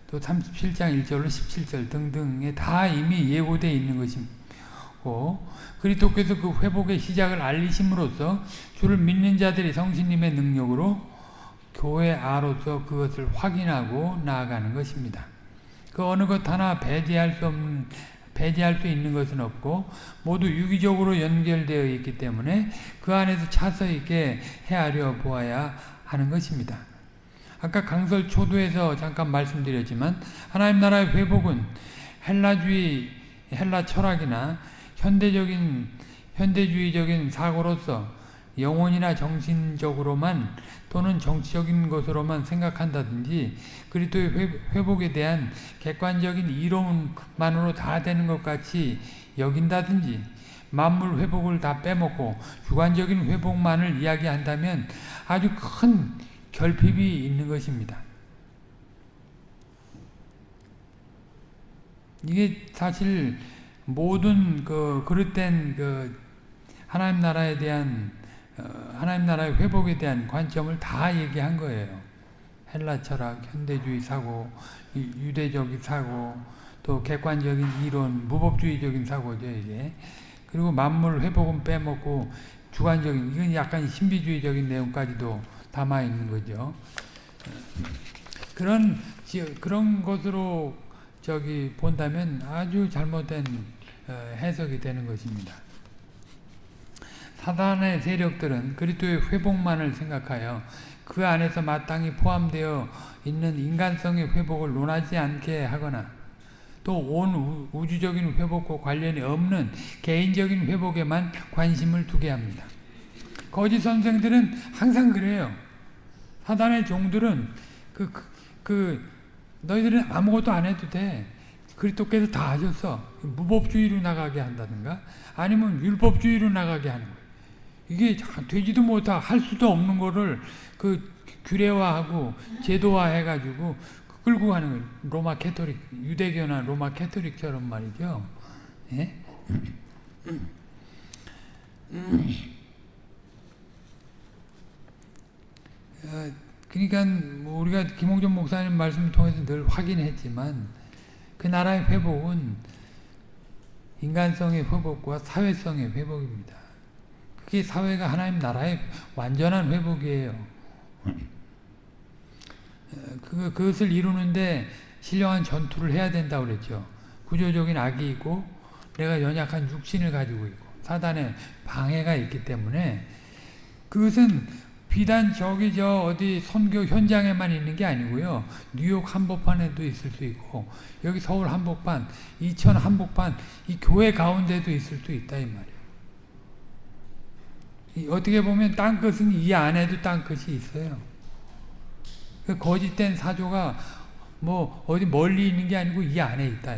또 37장 1절로 17절 등등에 다 이미 예고되어 있는 것이고 그리스도께서 그 회복의 시작을 알리심으로써 주를 믿는 자들이 성신님의 능력으로 교회 아로서 그것을 확인하고 나아가는 것입니다. 그 어느 것 하나 배제할 수 없는 배제할 수 있는 것은 없고 모두 유기적으로 연결되어 있기 때문에 그 안에서 차서 있게 헤아려 보아야 하는 것입니다. 아까 강설 초도에서 잠깐 말씀드렸지만 하나님 나라의 회복은 헬라주의, 헬라 철학이나 현대적인 현대주의적인 사고로서 영혼이나 정신적으로만 또는 정치적인 것으로만 생각한다든지 그리스도의 회복에 대한 객관적인 이론만으로 다 되는 것 같이 여긴다든지 만물 회복을 다 빼먹고 주관적인 회복만을 이야기한다면 아주 큰 결핍이 있는 것입니다. 이게 사실 모든 그 그릇된 그 하나님 나라에 대한 어, 하나님 나라의 회복에 대한 관점을 다 얘기한 거예요. 헬라 철학, 현대주의 사고, 유대적인 사고, 또 객관적인 이론, 무법주의적인 사고죠 이게. 그리고 만물 회복은 빼먹고 주관적인 이건 약간 신비주의적인 내용까지도 담아 있는 거죠. 그런 그런 것으로 저기 본다면 아주 잘못된 어, 해석이 되는 것입니다. 사단의 세력들은 그리스도의 회복만을 생각하여 그 안에서 마땅히 포함되어 있는 인간성의 회복을 논하지 않게 하거나 또 온 우주적인 회복과 관련이 없는 개인적인 회복에만 관심을 두게 합니다. 거짓 선생들은 항상 그래요. 사단의 종들은 그, 그, 그 너희들은 아무것도 안 해도 돼. 그리스도께서 다 하셨어. 무법주의로 나가게 한다든가 아니면 율법주의로 나가게 하는 거예요. 이게 되지도 못하 할 수도 없는 거를 그 규례화하고 제도화해가지고 끌고 가는 거예요. 로마 캐토릭, 유대교나 로마 Catholic처럼 말이죠. 예? 어, 그러니까 뭐 우리가 김홍전 목사님 말씀을 통해서 늘 확인했지만 그 나라의 회복은 인간성의 회복과 사회성의 회복입니다. 그게 사회가 하나님 나라의 완전한 회복이에요. 어, 그, 그것을 이루는데 신령한 전투를 해야 된다고 그랬죠. 구조적인 악이 있고 내가 연약한 육신을 가지고 있고 사단의 방해가 있기 때문에 그것은 비단 저기 저 어디 선교 현장에만 있는 게 아니고요. 뉴욕 한복판에도 있을 수 있고 여기 서울 한복판, 이천 한복판 이 교회 가운데도 있을 수 있다 이 말이에요. 어떻게 보면 땅끝은 이 안에도 땅끝이 있어요. 그 거짓된 사조가 뭐 어디 멀리 있는 게 아니고 이 안에 있다.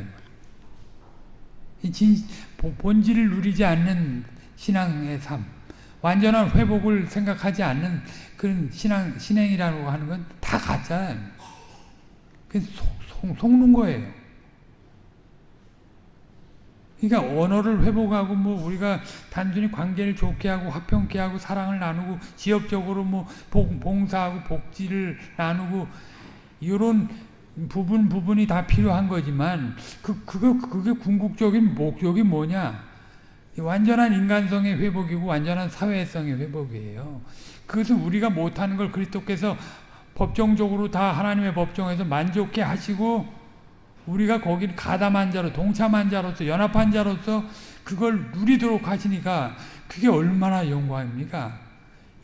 진, 본질을 누리지 않는 신앙의 삶. 완전한 회복을 생각하지 않는 그런 신앙, 신행이라고 하는 건 다 가짜예요. 그 속, 속는 거예요. 그러니까 언어를 회복하고 뭐 우리가 단순히 관계를 좋게 하고 화평케 하고 사랑을 나누고 지역적으로 뭐 봉사하고 복지를 나누고 이런 부분 부분이 다 필요한 거지만 그 그거 그게 궁극적인 목적이 뭐냐? 완전한 인간성의 회복이고 완전한 사회성의 회복이에요. 그것은 우리가 못하는 걸 그리스도께서 법정적으로 다 하나님의 법정에서 만족해 하시고 우리가 거기를 가담한 자로 동참한 자로서 연합한 자로서 그걸 누리도록 하시니까 그게 얼마나 영광입니까?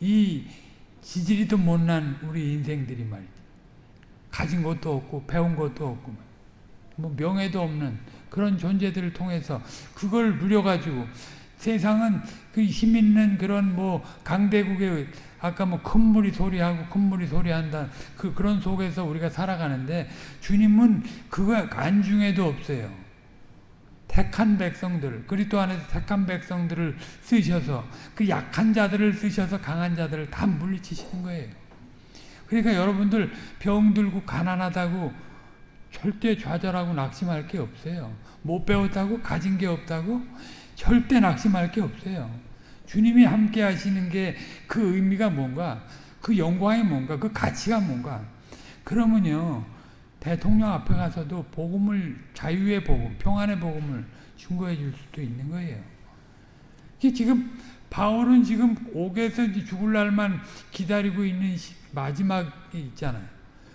이 지질이도 못난 우리 인생들이 말이죠. 가진 것도 없고 배운 것도 없고 뭐 명예도 없는 그런 존재들을 통해서 그걸 누려가지고 세상은 그 힘 있는 그런 뭐 강대국의 아까 뭐 큰 물이 소리하고 큰 물이 소리한다 그 그런 속에서 우리가 살아가는데 주님은 그거 안중에도 없어요. 택한 백성들 그리스도 안에서 택한 백성들을 쓰셔서 그 약한 자들을 쓰셔서 강한 자들을 다 물리치시는 거예요. 그러니까 여러분들 병 들고 가난하다고 절대 좌절하고 낙심할 게 없어요. 못 배웠다고 가진 게 없다고 절대 낙심할 게 없어요. 주님이 함께 하시는 게 그 의미가 뭔가 그 영광이 뭔가 그 가치가 뭔가 그러면요 대통령 앞에 가서도 복음을 자유의 복음 평안의 복음을 중거해 줄 수도 있는 거예요. 지금 바울은 지금 옥에서 죽을 날만 기다리고 있는 마지막이 있잖아요.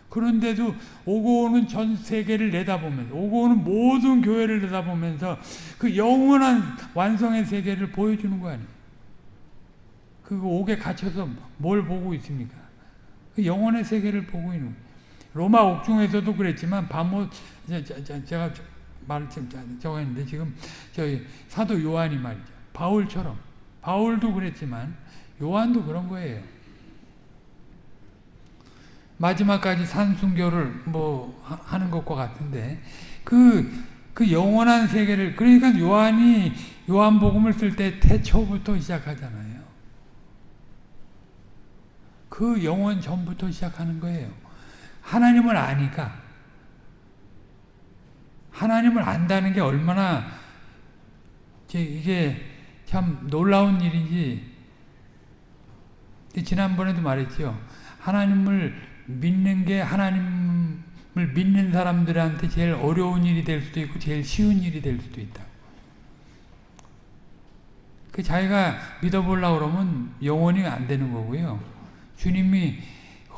그런데도 오고 오는 전 세계를 내다보면서 오고 오는 모든 교회를 내다보면서 그 영원한 완성의 세계를 보여주는 거 아니에요. 그 옥에 갇혀서 뭘 보고 있습니까? 그 영혼의 세계를 보고 있는 로마 옥중에서도 그랬지만 바모 제가 말을 좀 적었는데 지금 저희 사도 요한이 말이죠. 바울처럼 바울도 그랬지만 요한도 그런 거예요. 마지막까지 산순교를 뭐 하는 것과 같은데 그, 그 영원한 세계를 그러니까 요한이 요한복음을 쓸 때 태초부터 시작하잖아요. 그 영원 전부터 시작하는 거예요. 하나님을 아니까 하나님을 안다는 게 얼마나 이게 참 놀라운 일인지 지난번에도 말했죠. 하나님을 믿는 게 하나님을 믿는 사람들한테 제일 어려운 일이 될 수도 있고 제일 쉬운 일이 될 수도 있다. 그 자기가 믿어보려고 그러면 영원히 안 되는 거고요. 주님이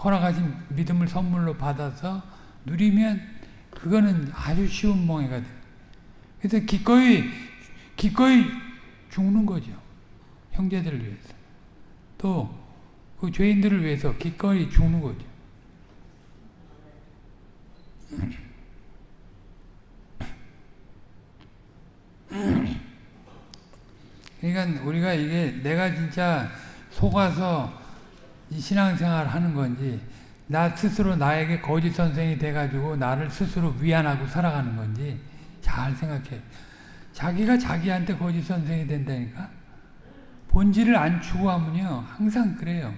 허락하신 믿음을 선물로 받아서 누리면 그거는 아주 쉬운 멍해가 돼. 그래서 기꺼이 기꺼이 죽는 거죠. 형제들을 위해서. 또 그 죄인들을 위해서 기꺼이 죽는 거죠. 그러니까 우리가 이게 내가 진짜 속아서 신앙생활 하는 건지 나 스스로 나에게 거짓 선생이 돼가지고 나를 스스로 위안하고 살아가는 건지 잘 생각해. 자기가 자기한테 거짓 선생이 된다니까? 본질을 안 추구하면요. 항상 그래요.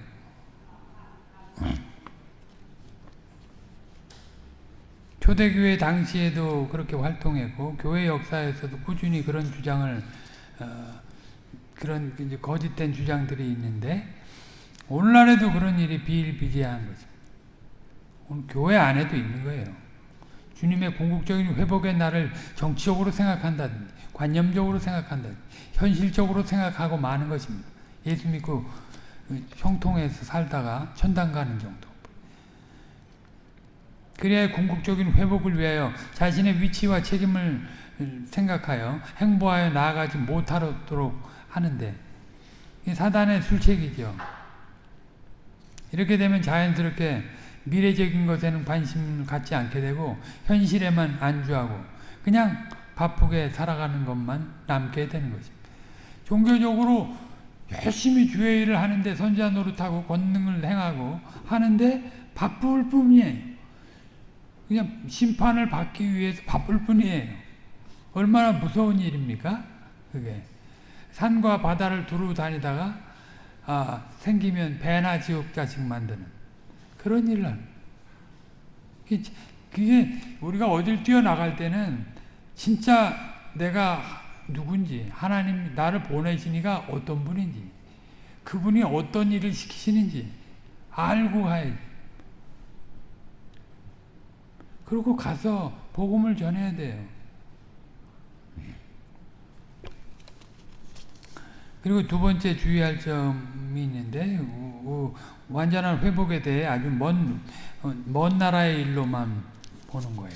초대교회 당시에도 그렇게 활동했고 교회 역사에서도 꾸준히 그런 주장을 어, 그런 거짓된 주장들이 있는데 오늘날에도 그런 일이 비일비재한 거죠. 오늘 교회 안에도 있는 거예요. 주님의 궁극적인 회복의 날을 정치적으로 생각한다든지 관념적으로 생각한다든지 현실적으로 생각하고 마는 것입니다. 예수 믿고 형통해서 살다가 천당 가는 정도. 그래야 궁극적인 회복을 위하여 자신의 위치와 책임을 생각하여 행보하여 나아가지 못하도록 하는데 사단의 술책이죠. 이렇게 되면 자연스럽게 미래적인 것에는 관심을 갖지 않게 되고 현실에만 안주하고 그냥 바쁘게 살아가는 것만 남게 되는 것입니다. 종교적으로 열심히 주의 일을 하는데 선자 노릇하고 권능을 행하고 하는데 바쁠 뿐이에요. 그냥 심판을 받기 위해서 바쁠 뿐이에요. 얼마나 무서운 일입니까? 그게. 산과 바다를 두루 다니다가 아, 생기면 배나 지옥자식 만드는 그런 일을 하는 그게 우리가 어딜 뛰어나갈 때는 진짜 내가 누군지 하나님 나를 보내시니가 어떤 분인지 그분이 어떤 일을 시키시는지 알고 가야지 그리고 가서 복음을 전해야 돼요. 그리고 두 번째 주의할 점이 있는데 그 완전한 회복에 대해 아주 먼, 어, 먼 나라의 일로만 보는 거예요.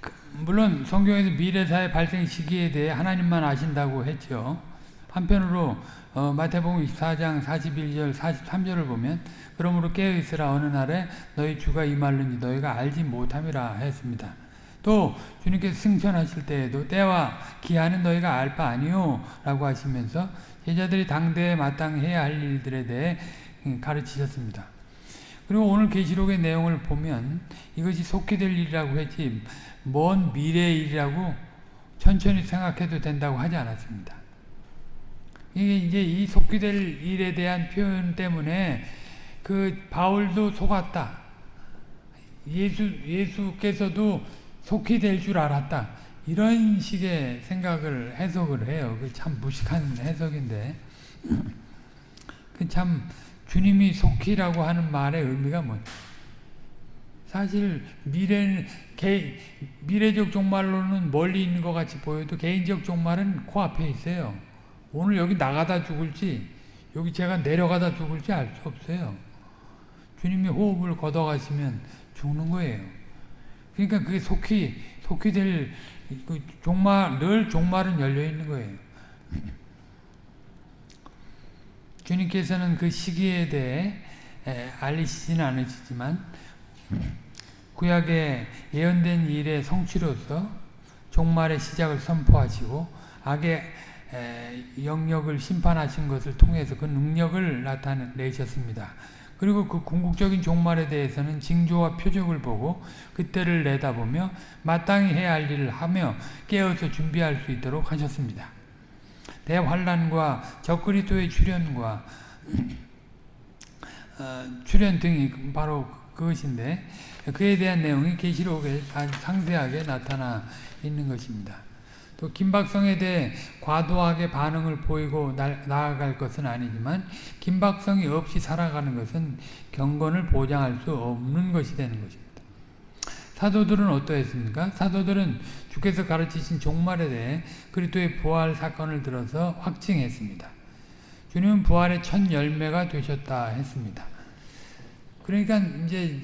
그, 물론 성경에서 미래사의 발생 시기에 대해 하나님만 아신다고 했죠. 한편으로 어, 마태복음 24장 41절 43절을 보면 그러므로 깨어있으라 어느 날에 너희 주가 임할는지 너희가 알지 못함이라 했습니다. 또 주님께서 승천하실 때에도 때와 기한은 너희가 알 바 아니요 라고 하시면서 제자들이 당대에 마땅해야 할 일들에 대해 가르치셨습니다. 그리고 오늘 계시록의 내용을 보면 이것이 속히 될 일이라고 했지 먼 미래의 일이라고 천천히 생각해도 된다고 하지 않았습니다. 이게 이제 이 속히 될 일에 대한 표현 때문에 그 바울도 속았다. 예수 예수께서도 속히 될 줄 알았다. 이런 식의 생각을 해석을 해요. 그 참 무식한 해석인데. 그 참 주님이 속히라고 하는 말의 의미가 뭐 사실 미래 개, 미래적 종말로는 멀리 있는 것 같이 보여도 개인적 종말은 코앞에 있어요. 오늘 여기 나가다 죽을지 여기 제가 내려가다 죽을지 알 수 없어요. 주님이 호흡을 걷어가시면 죽는 거예요. 그러니까 그게 속히 속히 될 그 종말 늘 종말은 열려 있는 거예요. 주님께서는 그 시기에 대해 알리시지는 않으시지만 구약의 예언된 일의 성취로서 종말의 시작을 선포하시고 악의 영역을 심판하신 것을 통해서 그 능력을 나타내셨습니다. 그리고 그 궁극적인 종말에 대해서는 징조와 표적을 보고 그때를 내다보며 마땅히 해야 할 일을 하며 깨어서 준비할 수 있도록 하셨습니다. 대환란과 적그리스도의 출현과 어, 출현 등이 바로 그것인데 그에 대한 내용이 계시록에 상세하게 나타나 있는 것입니다. 또 김박성에 대해 과도하게 반응을 보이고 나 아갈 것은 아니지만 김박성이 없이 살아가는 것은 경건을 보장할 수 없는 것이 되는 것입니다. 사도들은 어떠했습니까? 사도들은 주께서 가르치신 종말에 대해 그리스도의 부활 사건을 들어서 확증했습니다. 주님은 부활의 첫 열매가 되셨다 했습니다. 그러니까 이제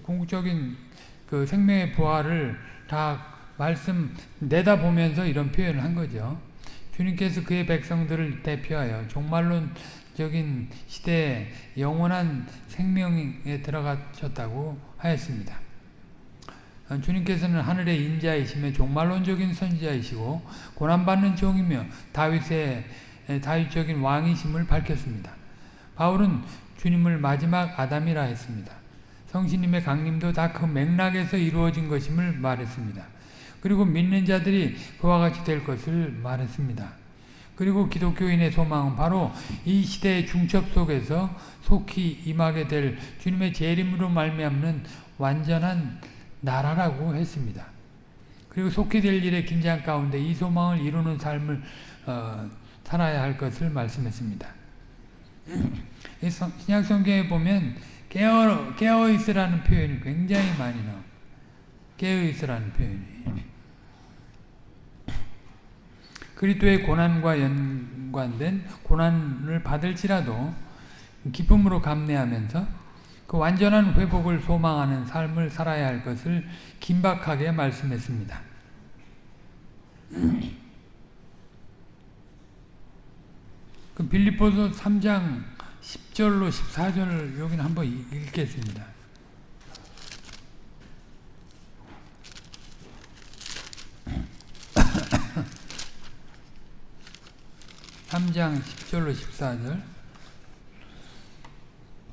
궁극적인 그 생명의 부활을 다 말씀 내다보면서 이런 표현을 한 거죠. 주님께서 그의 백성들을 대표하여 종말론적인 시대에 영원한 생명에 들어가셨다고 하였습니다. 주님께서는 하늘의 인자이시며 종말론적인 선지자이시고 고난받는 종이며 다윗의 다윗적인 왕이심을 밝혔습니다. 바울은 주님을 마지막 아담이라 했습니다. 성신님의 강림도 다 그 맥락에서 이루어진 것임을 말했습니다. 그리고 믿는 자들이 그와 같이 될 것을 말했습니다. 그리고 기독교인의 소망은 바로 이 시대의 중첩 속에서 속히 임하게 될 주님의 재림으로 말미암는 완전한 나라라고 했습니다. 그리고 속히 될 일의 긴장 가운데 이 소망을 이루는 삶을 어, 살아야 할 것을 말씀했습니다. 신약 성경에 보면 깨어 깨어 있으라는 표현이 굉장히 많이 나옵니다. 깨어 있으라는 표현이. 그리스도의 고난과 연관된 고난을 받을지라도 기쁨으로 감내하면서 그 완전한 회복을 소망하는 삶을 살아야 할 것을 긴박하게 말씀했습니다. 그 빌립보서 3장 10절로 14절 여기는 한번 읽겠습니다. 3장 10절로 14절.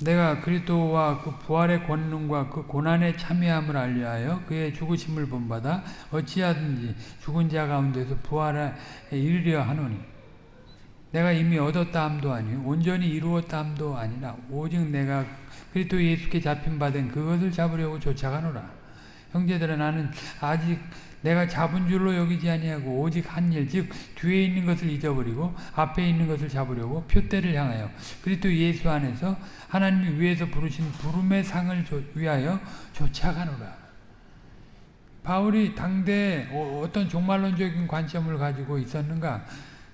내가 그리스도와 그 부활의 권능과 그 고난의 참여함을 알려하여 그의 죽으심을 본받아 어찌하든지 죽은 자 가운데서 부활에 이르려 하노니. 내가 이미 얻었다 함도 아니요 온전히 이루었다 함도 아니라 오직 내가 그리스도 예수께 잡힌 바 된 그것을 잡으려고 쫓아가노라. 형제들아 나는 아직 내가 잡은 줄로 여기지 아니하고 오직 한 일, 즉 뒤에 있는 것을 잊어버리고 앞에 있는 것을 잡으려고 표대를 향하여 그리스도 예수 안에서 하나님이 위에서 부르신 부름의 상을 위하여 쫓아가노라. 바울이 당대에 어- 어떤 종말론적인 관점을 가지고 있었는가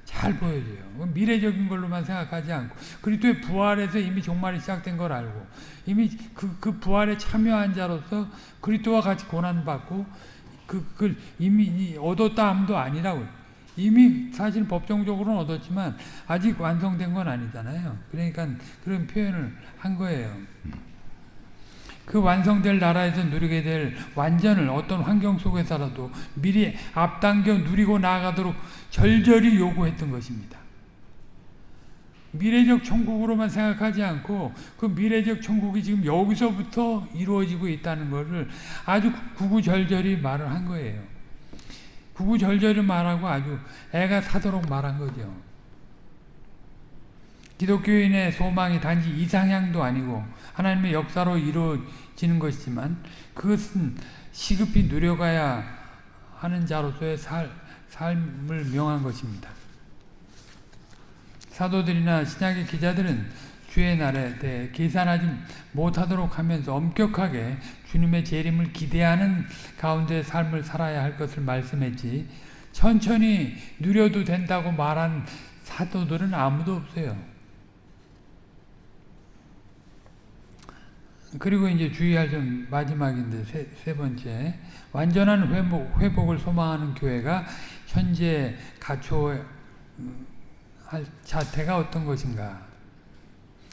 잘 보여줘요. 미래적인 걸로만 생각하지 않고 그리스도의 부활에서 이미 종말이 시작된 걸 알고 이미 그, 그 부활에 참여한 자로서 그리스도와 같이 고난받고 그, 그 이미 얻었다 함도 아니라고 이미 사실 법정적으로는 얻었지만 아직 완성된 건 아니잖아요. 그러니까 그런 표현을 한 거예요. 그 완성될 나라에서 누리게 될 완전을 어떤 환경 속에서라도 미리 앞당겨 누리고 나아가도록 절절히 요구했던 것입니다. 미래적 천국으로만 생각하지 않고 그 미래적 천국이 지금 여기서부터 이루어지고 있다는 것을 아주 구구절절히 말을 한 거예요. 구구절절히 말하고 아주 애가 사도록 말한 거죠. 기독교인의 소망이 단지 이상향도 아니고 하나님의 역사로 이루어지는 것이지만 그것은 시급히 누려가야 하는 자로서의 살, 삶을 명한 것입니다. 사도들이나 신약의 기자들은 주의 날에 대해 계산하지 못하도록 하면서 엄격하게 주님의 재림을 기대하는 가운데 삶을 살아야 할 것을 말씀했지 천천히 누려도 된다고 말한 사도들은 아무도 없어요. 그리고 이제 주의할 점 마지막인데 세, 세 번째 완전한 회복, 회복을 소망하는 교회가 현재 갖춰 할 자태가 어떤 것인가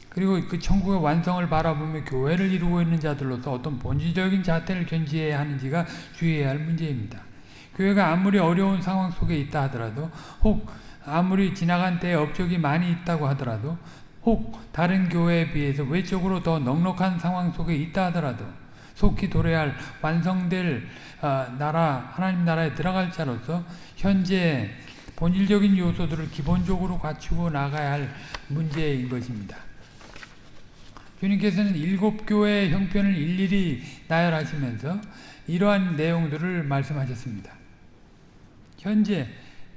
그리고 그 천국의 완성을 바라보며 교회를 이루고 있는 자들로서 어떤 본질적인 자태를 견지해야 하는지가 주의해야 할 문제입니다. 교회가 아무리 어려운 상황 속에 있다 하더라도 혹 아무리 지나간 때에 업적이 많이 있다고 하더라도 혹 다른 교회에 비해서 외적으로 더 넉넉한 상황 속에 있다 하더라도 속히 도래야 할 완성될 나라 하나님 나라에 들어갈 자로서 현재 본질적인 요소들을 기본적으로 갖추고 나가야 할 문제인 것입니다. 주님께서는 일곱 교회의 형편을 일일이 나열하시면서 이러한 내용들을 말씀하셨습니다. 현재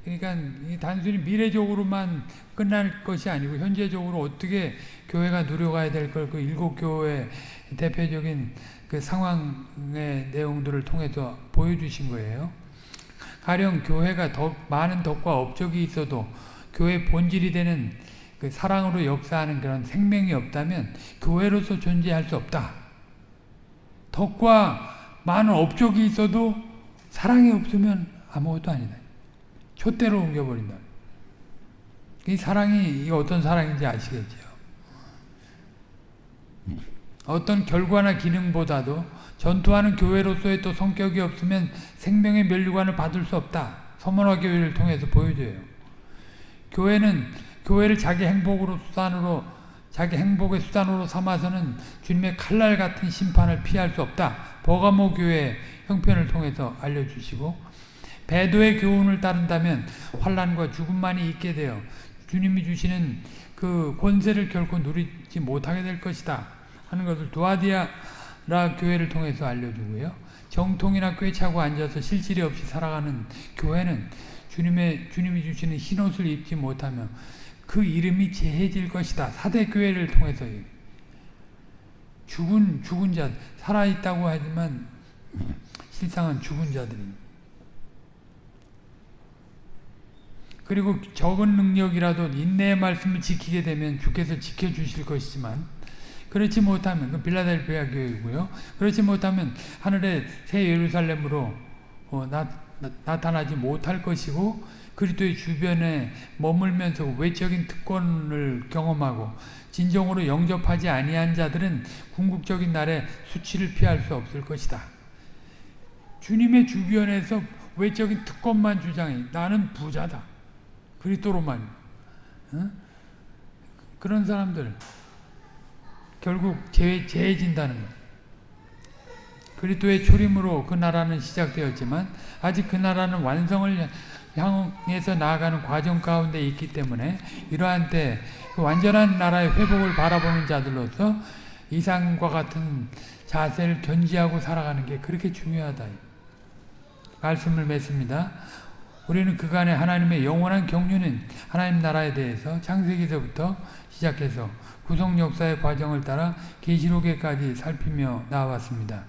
그러니까 단순히 미래적으로만 끝날 것이 아니고 현재적으로 어떻게 교회가 누려가야 될 걸 그 일곱 교회 대표적인 그 상황의 내용들을 통해서 보여주신 거예요. 가령 교회가 더 많은 덕과 업적이 있어도 교회 본질이 되는 그 사랑으로 역사하는 그런 생명이 없다면 교회로서 존재할 수 없다. 덕과 많은 업적이 있어도 사랑이 없으면 아무것도 아니다. 촛대로 옮겨버린다. 이 사랑이 어떤 사랑인지 아시겠죠? 어떤 결과나 기능보다도 전투하는 교회로서의 또 성격이 없으면 생명의 멸류관을 받을 수 없다. 서문화 교회를 통해서 보여줘요. 교회는 교회를 자기 행복으로 수단으로 자기 행복의 수단으로 삼아서는 주님의 칼날 같은 심판을 피할 수 없다. 버가모 교회 형편을 통해서 알려주시고 배도의 교훈을 따른다면 환란과 죽음만이 있게 되어 주님이 주시는 그 권세를 결코 누리지 못하게 될 것이다 하는 것을 두아디아라 교회를 통해서 알려주고요. 정통이나 꿰차고 앉아서 실질이 없이 살아가는 교회는 주님의 주님이 주시는 흰옷을 입지 못하며 그 이름이 제해질 것이다. 사대 교회를 통해서 죽은 죽은 자 살아 있다고 하지만 실상은 죽은 자들입니다. 그리고 적은 능력이라도 인내의 말씀을 지키게 되면 주께서 지켜주실 것이지만 그렇지 못하면 그 빌라델피아 교회이고요. 그렇지 못하면 하늘의 새 예루살렘으로 어, 나, 나 타나지 못할 것이고 그리스도의 주변에 머물면서 외적인 특권을 경험하고 진정으로 영접하지 아니한 자들은 궁극적인 날에 수치를 피할 수 없을 것이다. 주님의 주변에서 외적인 특권만 주장해 나는 부자다. 그리스도로만 어? 그런 사람들 결국 재, 재해진다는 것. 그리스도의 초림으로 그 나라는 시작되었지만 아직 그 나라는 완성을 향해서 나아가는 과정 가운데 있기 때문에 이러한 때 그 완전한 나라의 회복을 바라보는 자들로서 이상과 같은 자세를 견지하고 살아가는 게 그렇게 중요하다. 말씀을 맺습니다. 우리는 그간의 하나님의 영원한 경륜은 하나님 나라에 대해서 창세기서부터 시작해서 구속 역사의 과정을 따라 계시록에까지 살피며 나왔습니다.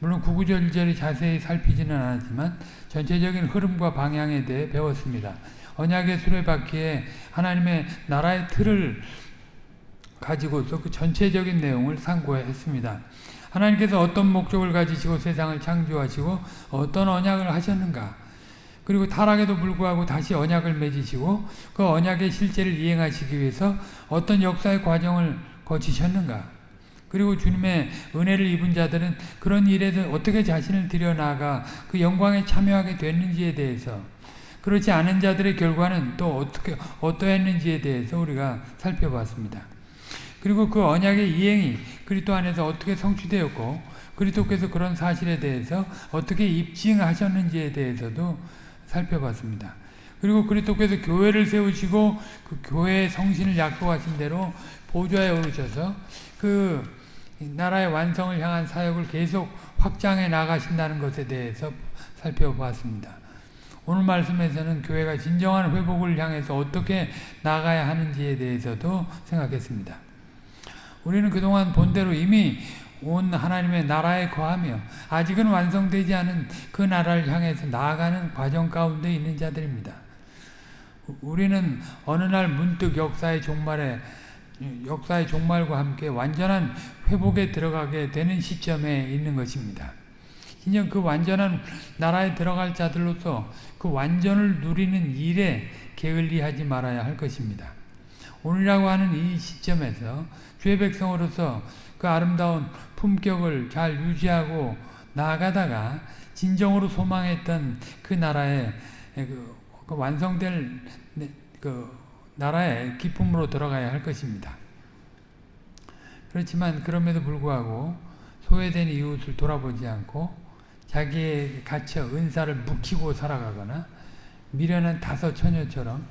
물론 구구절절히 자세히 살피지는 않았지만 전체적인 흐름과 방향에 대해 배웠습니다. 언약의 수레바퀴에 하나님의 나라의 틀을 가지고서 그 전체적인 내용을 상고했습니다. 하나님께서 어떤 목적을 가지시고 세상을 창조하시고 어떤 언약을 하셨는가 그리고 타락에도 불구하고 다시 언약을 맺으시고 그 언약의 실제를 이행하시기 위해서 어떤 역사의 과정을 거치셨는가 그리고 주님의 은혜를 입은 자들은 그런 일에서 어떻게 자신을 들여나가 그 영광에 참여하게 됐는지에 대해서 그렇지 않은 자들의 결과는 또 어떻게 어떠했는지에 대해서 우리가 살펴봤습니다. 그리고 그 언약의 이행이 그리스도 안에서 어떻게 성취되었고 그리스도께서 그런 사실에 대해서 어떻게 입증하셨는지에 대해서도 살펴봤습니다. 그리고 그리스도께서 교회를 세우시고 그 교회의 성신을 약속하신 대로 보좌에 오르셔서 그 나라의 완성을 향한 사역을 계속 확장해 나가신다는 것에 대해서 살펴봤습니다. 오늘 말씀에서는 교회가 진정한 회복을 향해서 어떻게 나가야 하는지에 대해서도 생각했습니다. 우리는 그동안 본대로 이미 온 하나님의 나라에 거하며 아직은 완성되지 않은 그 나라를 향해서 나아가는 과정 가운데 있는 자들입니다. 우리는 어느 날 문득 역사의 종말에 역사의 종말과 함께 완전한 회복에 들어가게 되는 시점에 있는 것입니다. 진정 그 완전한 나라에 들어갈 자들로서 그 완전을 누리는 일에 게을리하지 말아야 할 것입니다. 오늘이라고 하는 이 시점에서 주의 백성으로서 그 아름다운 품격을 잘 유지하고 나아가다가 진정으로 소망했던 그 나라의 그, 그 완성될 그 나라의 기쁨으로 들어가야 할 것입니다. 그렇지만 그럼에도 불구하고 소외된 이웃을 돌아보지 않고 자기의 갇혀 은사를 묵히고 살아가거나 미련한 다섯 처녀처럼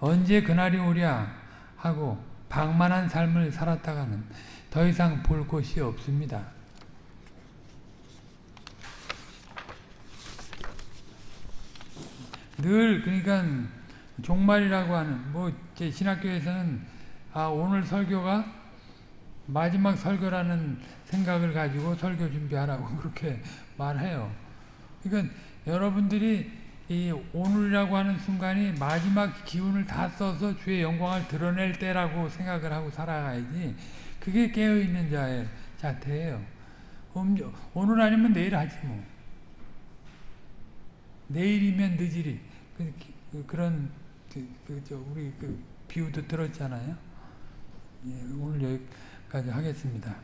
언제 그날이 오랴 하고 방만한 삶을 살았다가는 더 이상 볼 곳이 없습니다. 늘 그러니까 종말이라고 하는 뭐 제 신학교에서는 아 오늘 설교가 마지막 설교라는 생각을 가지고 설교 준비하라고 그렇게 말해요. 그러니까 여러분들이 이 오늘이라고 하는 순간이 마지막 기운을 다 써서 주의 영광을 드러낼 때라고 생각을 하고 살아가야지 그게 깨어있는 자의 자태예요. 오늘 아니면 내일 하지 뭐. 내일이면 늦으리. 그, 그런 그, 그, 저, 우리 그 비유도 들었잖아요. 예, 오늘 여기까지 하겠습니다.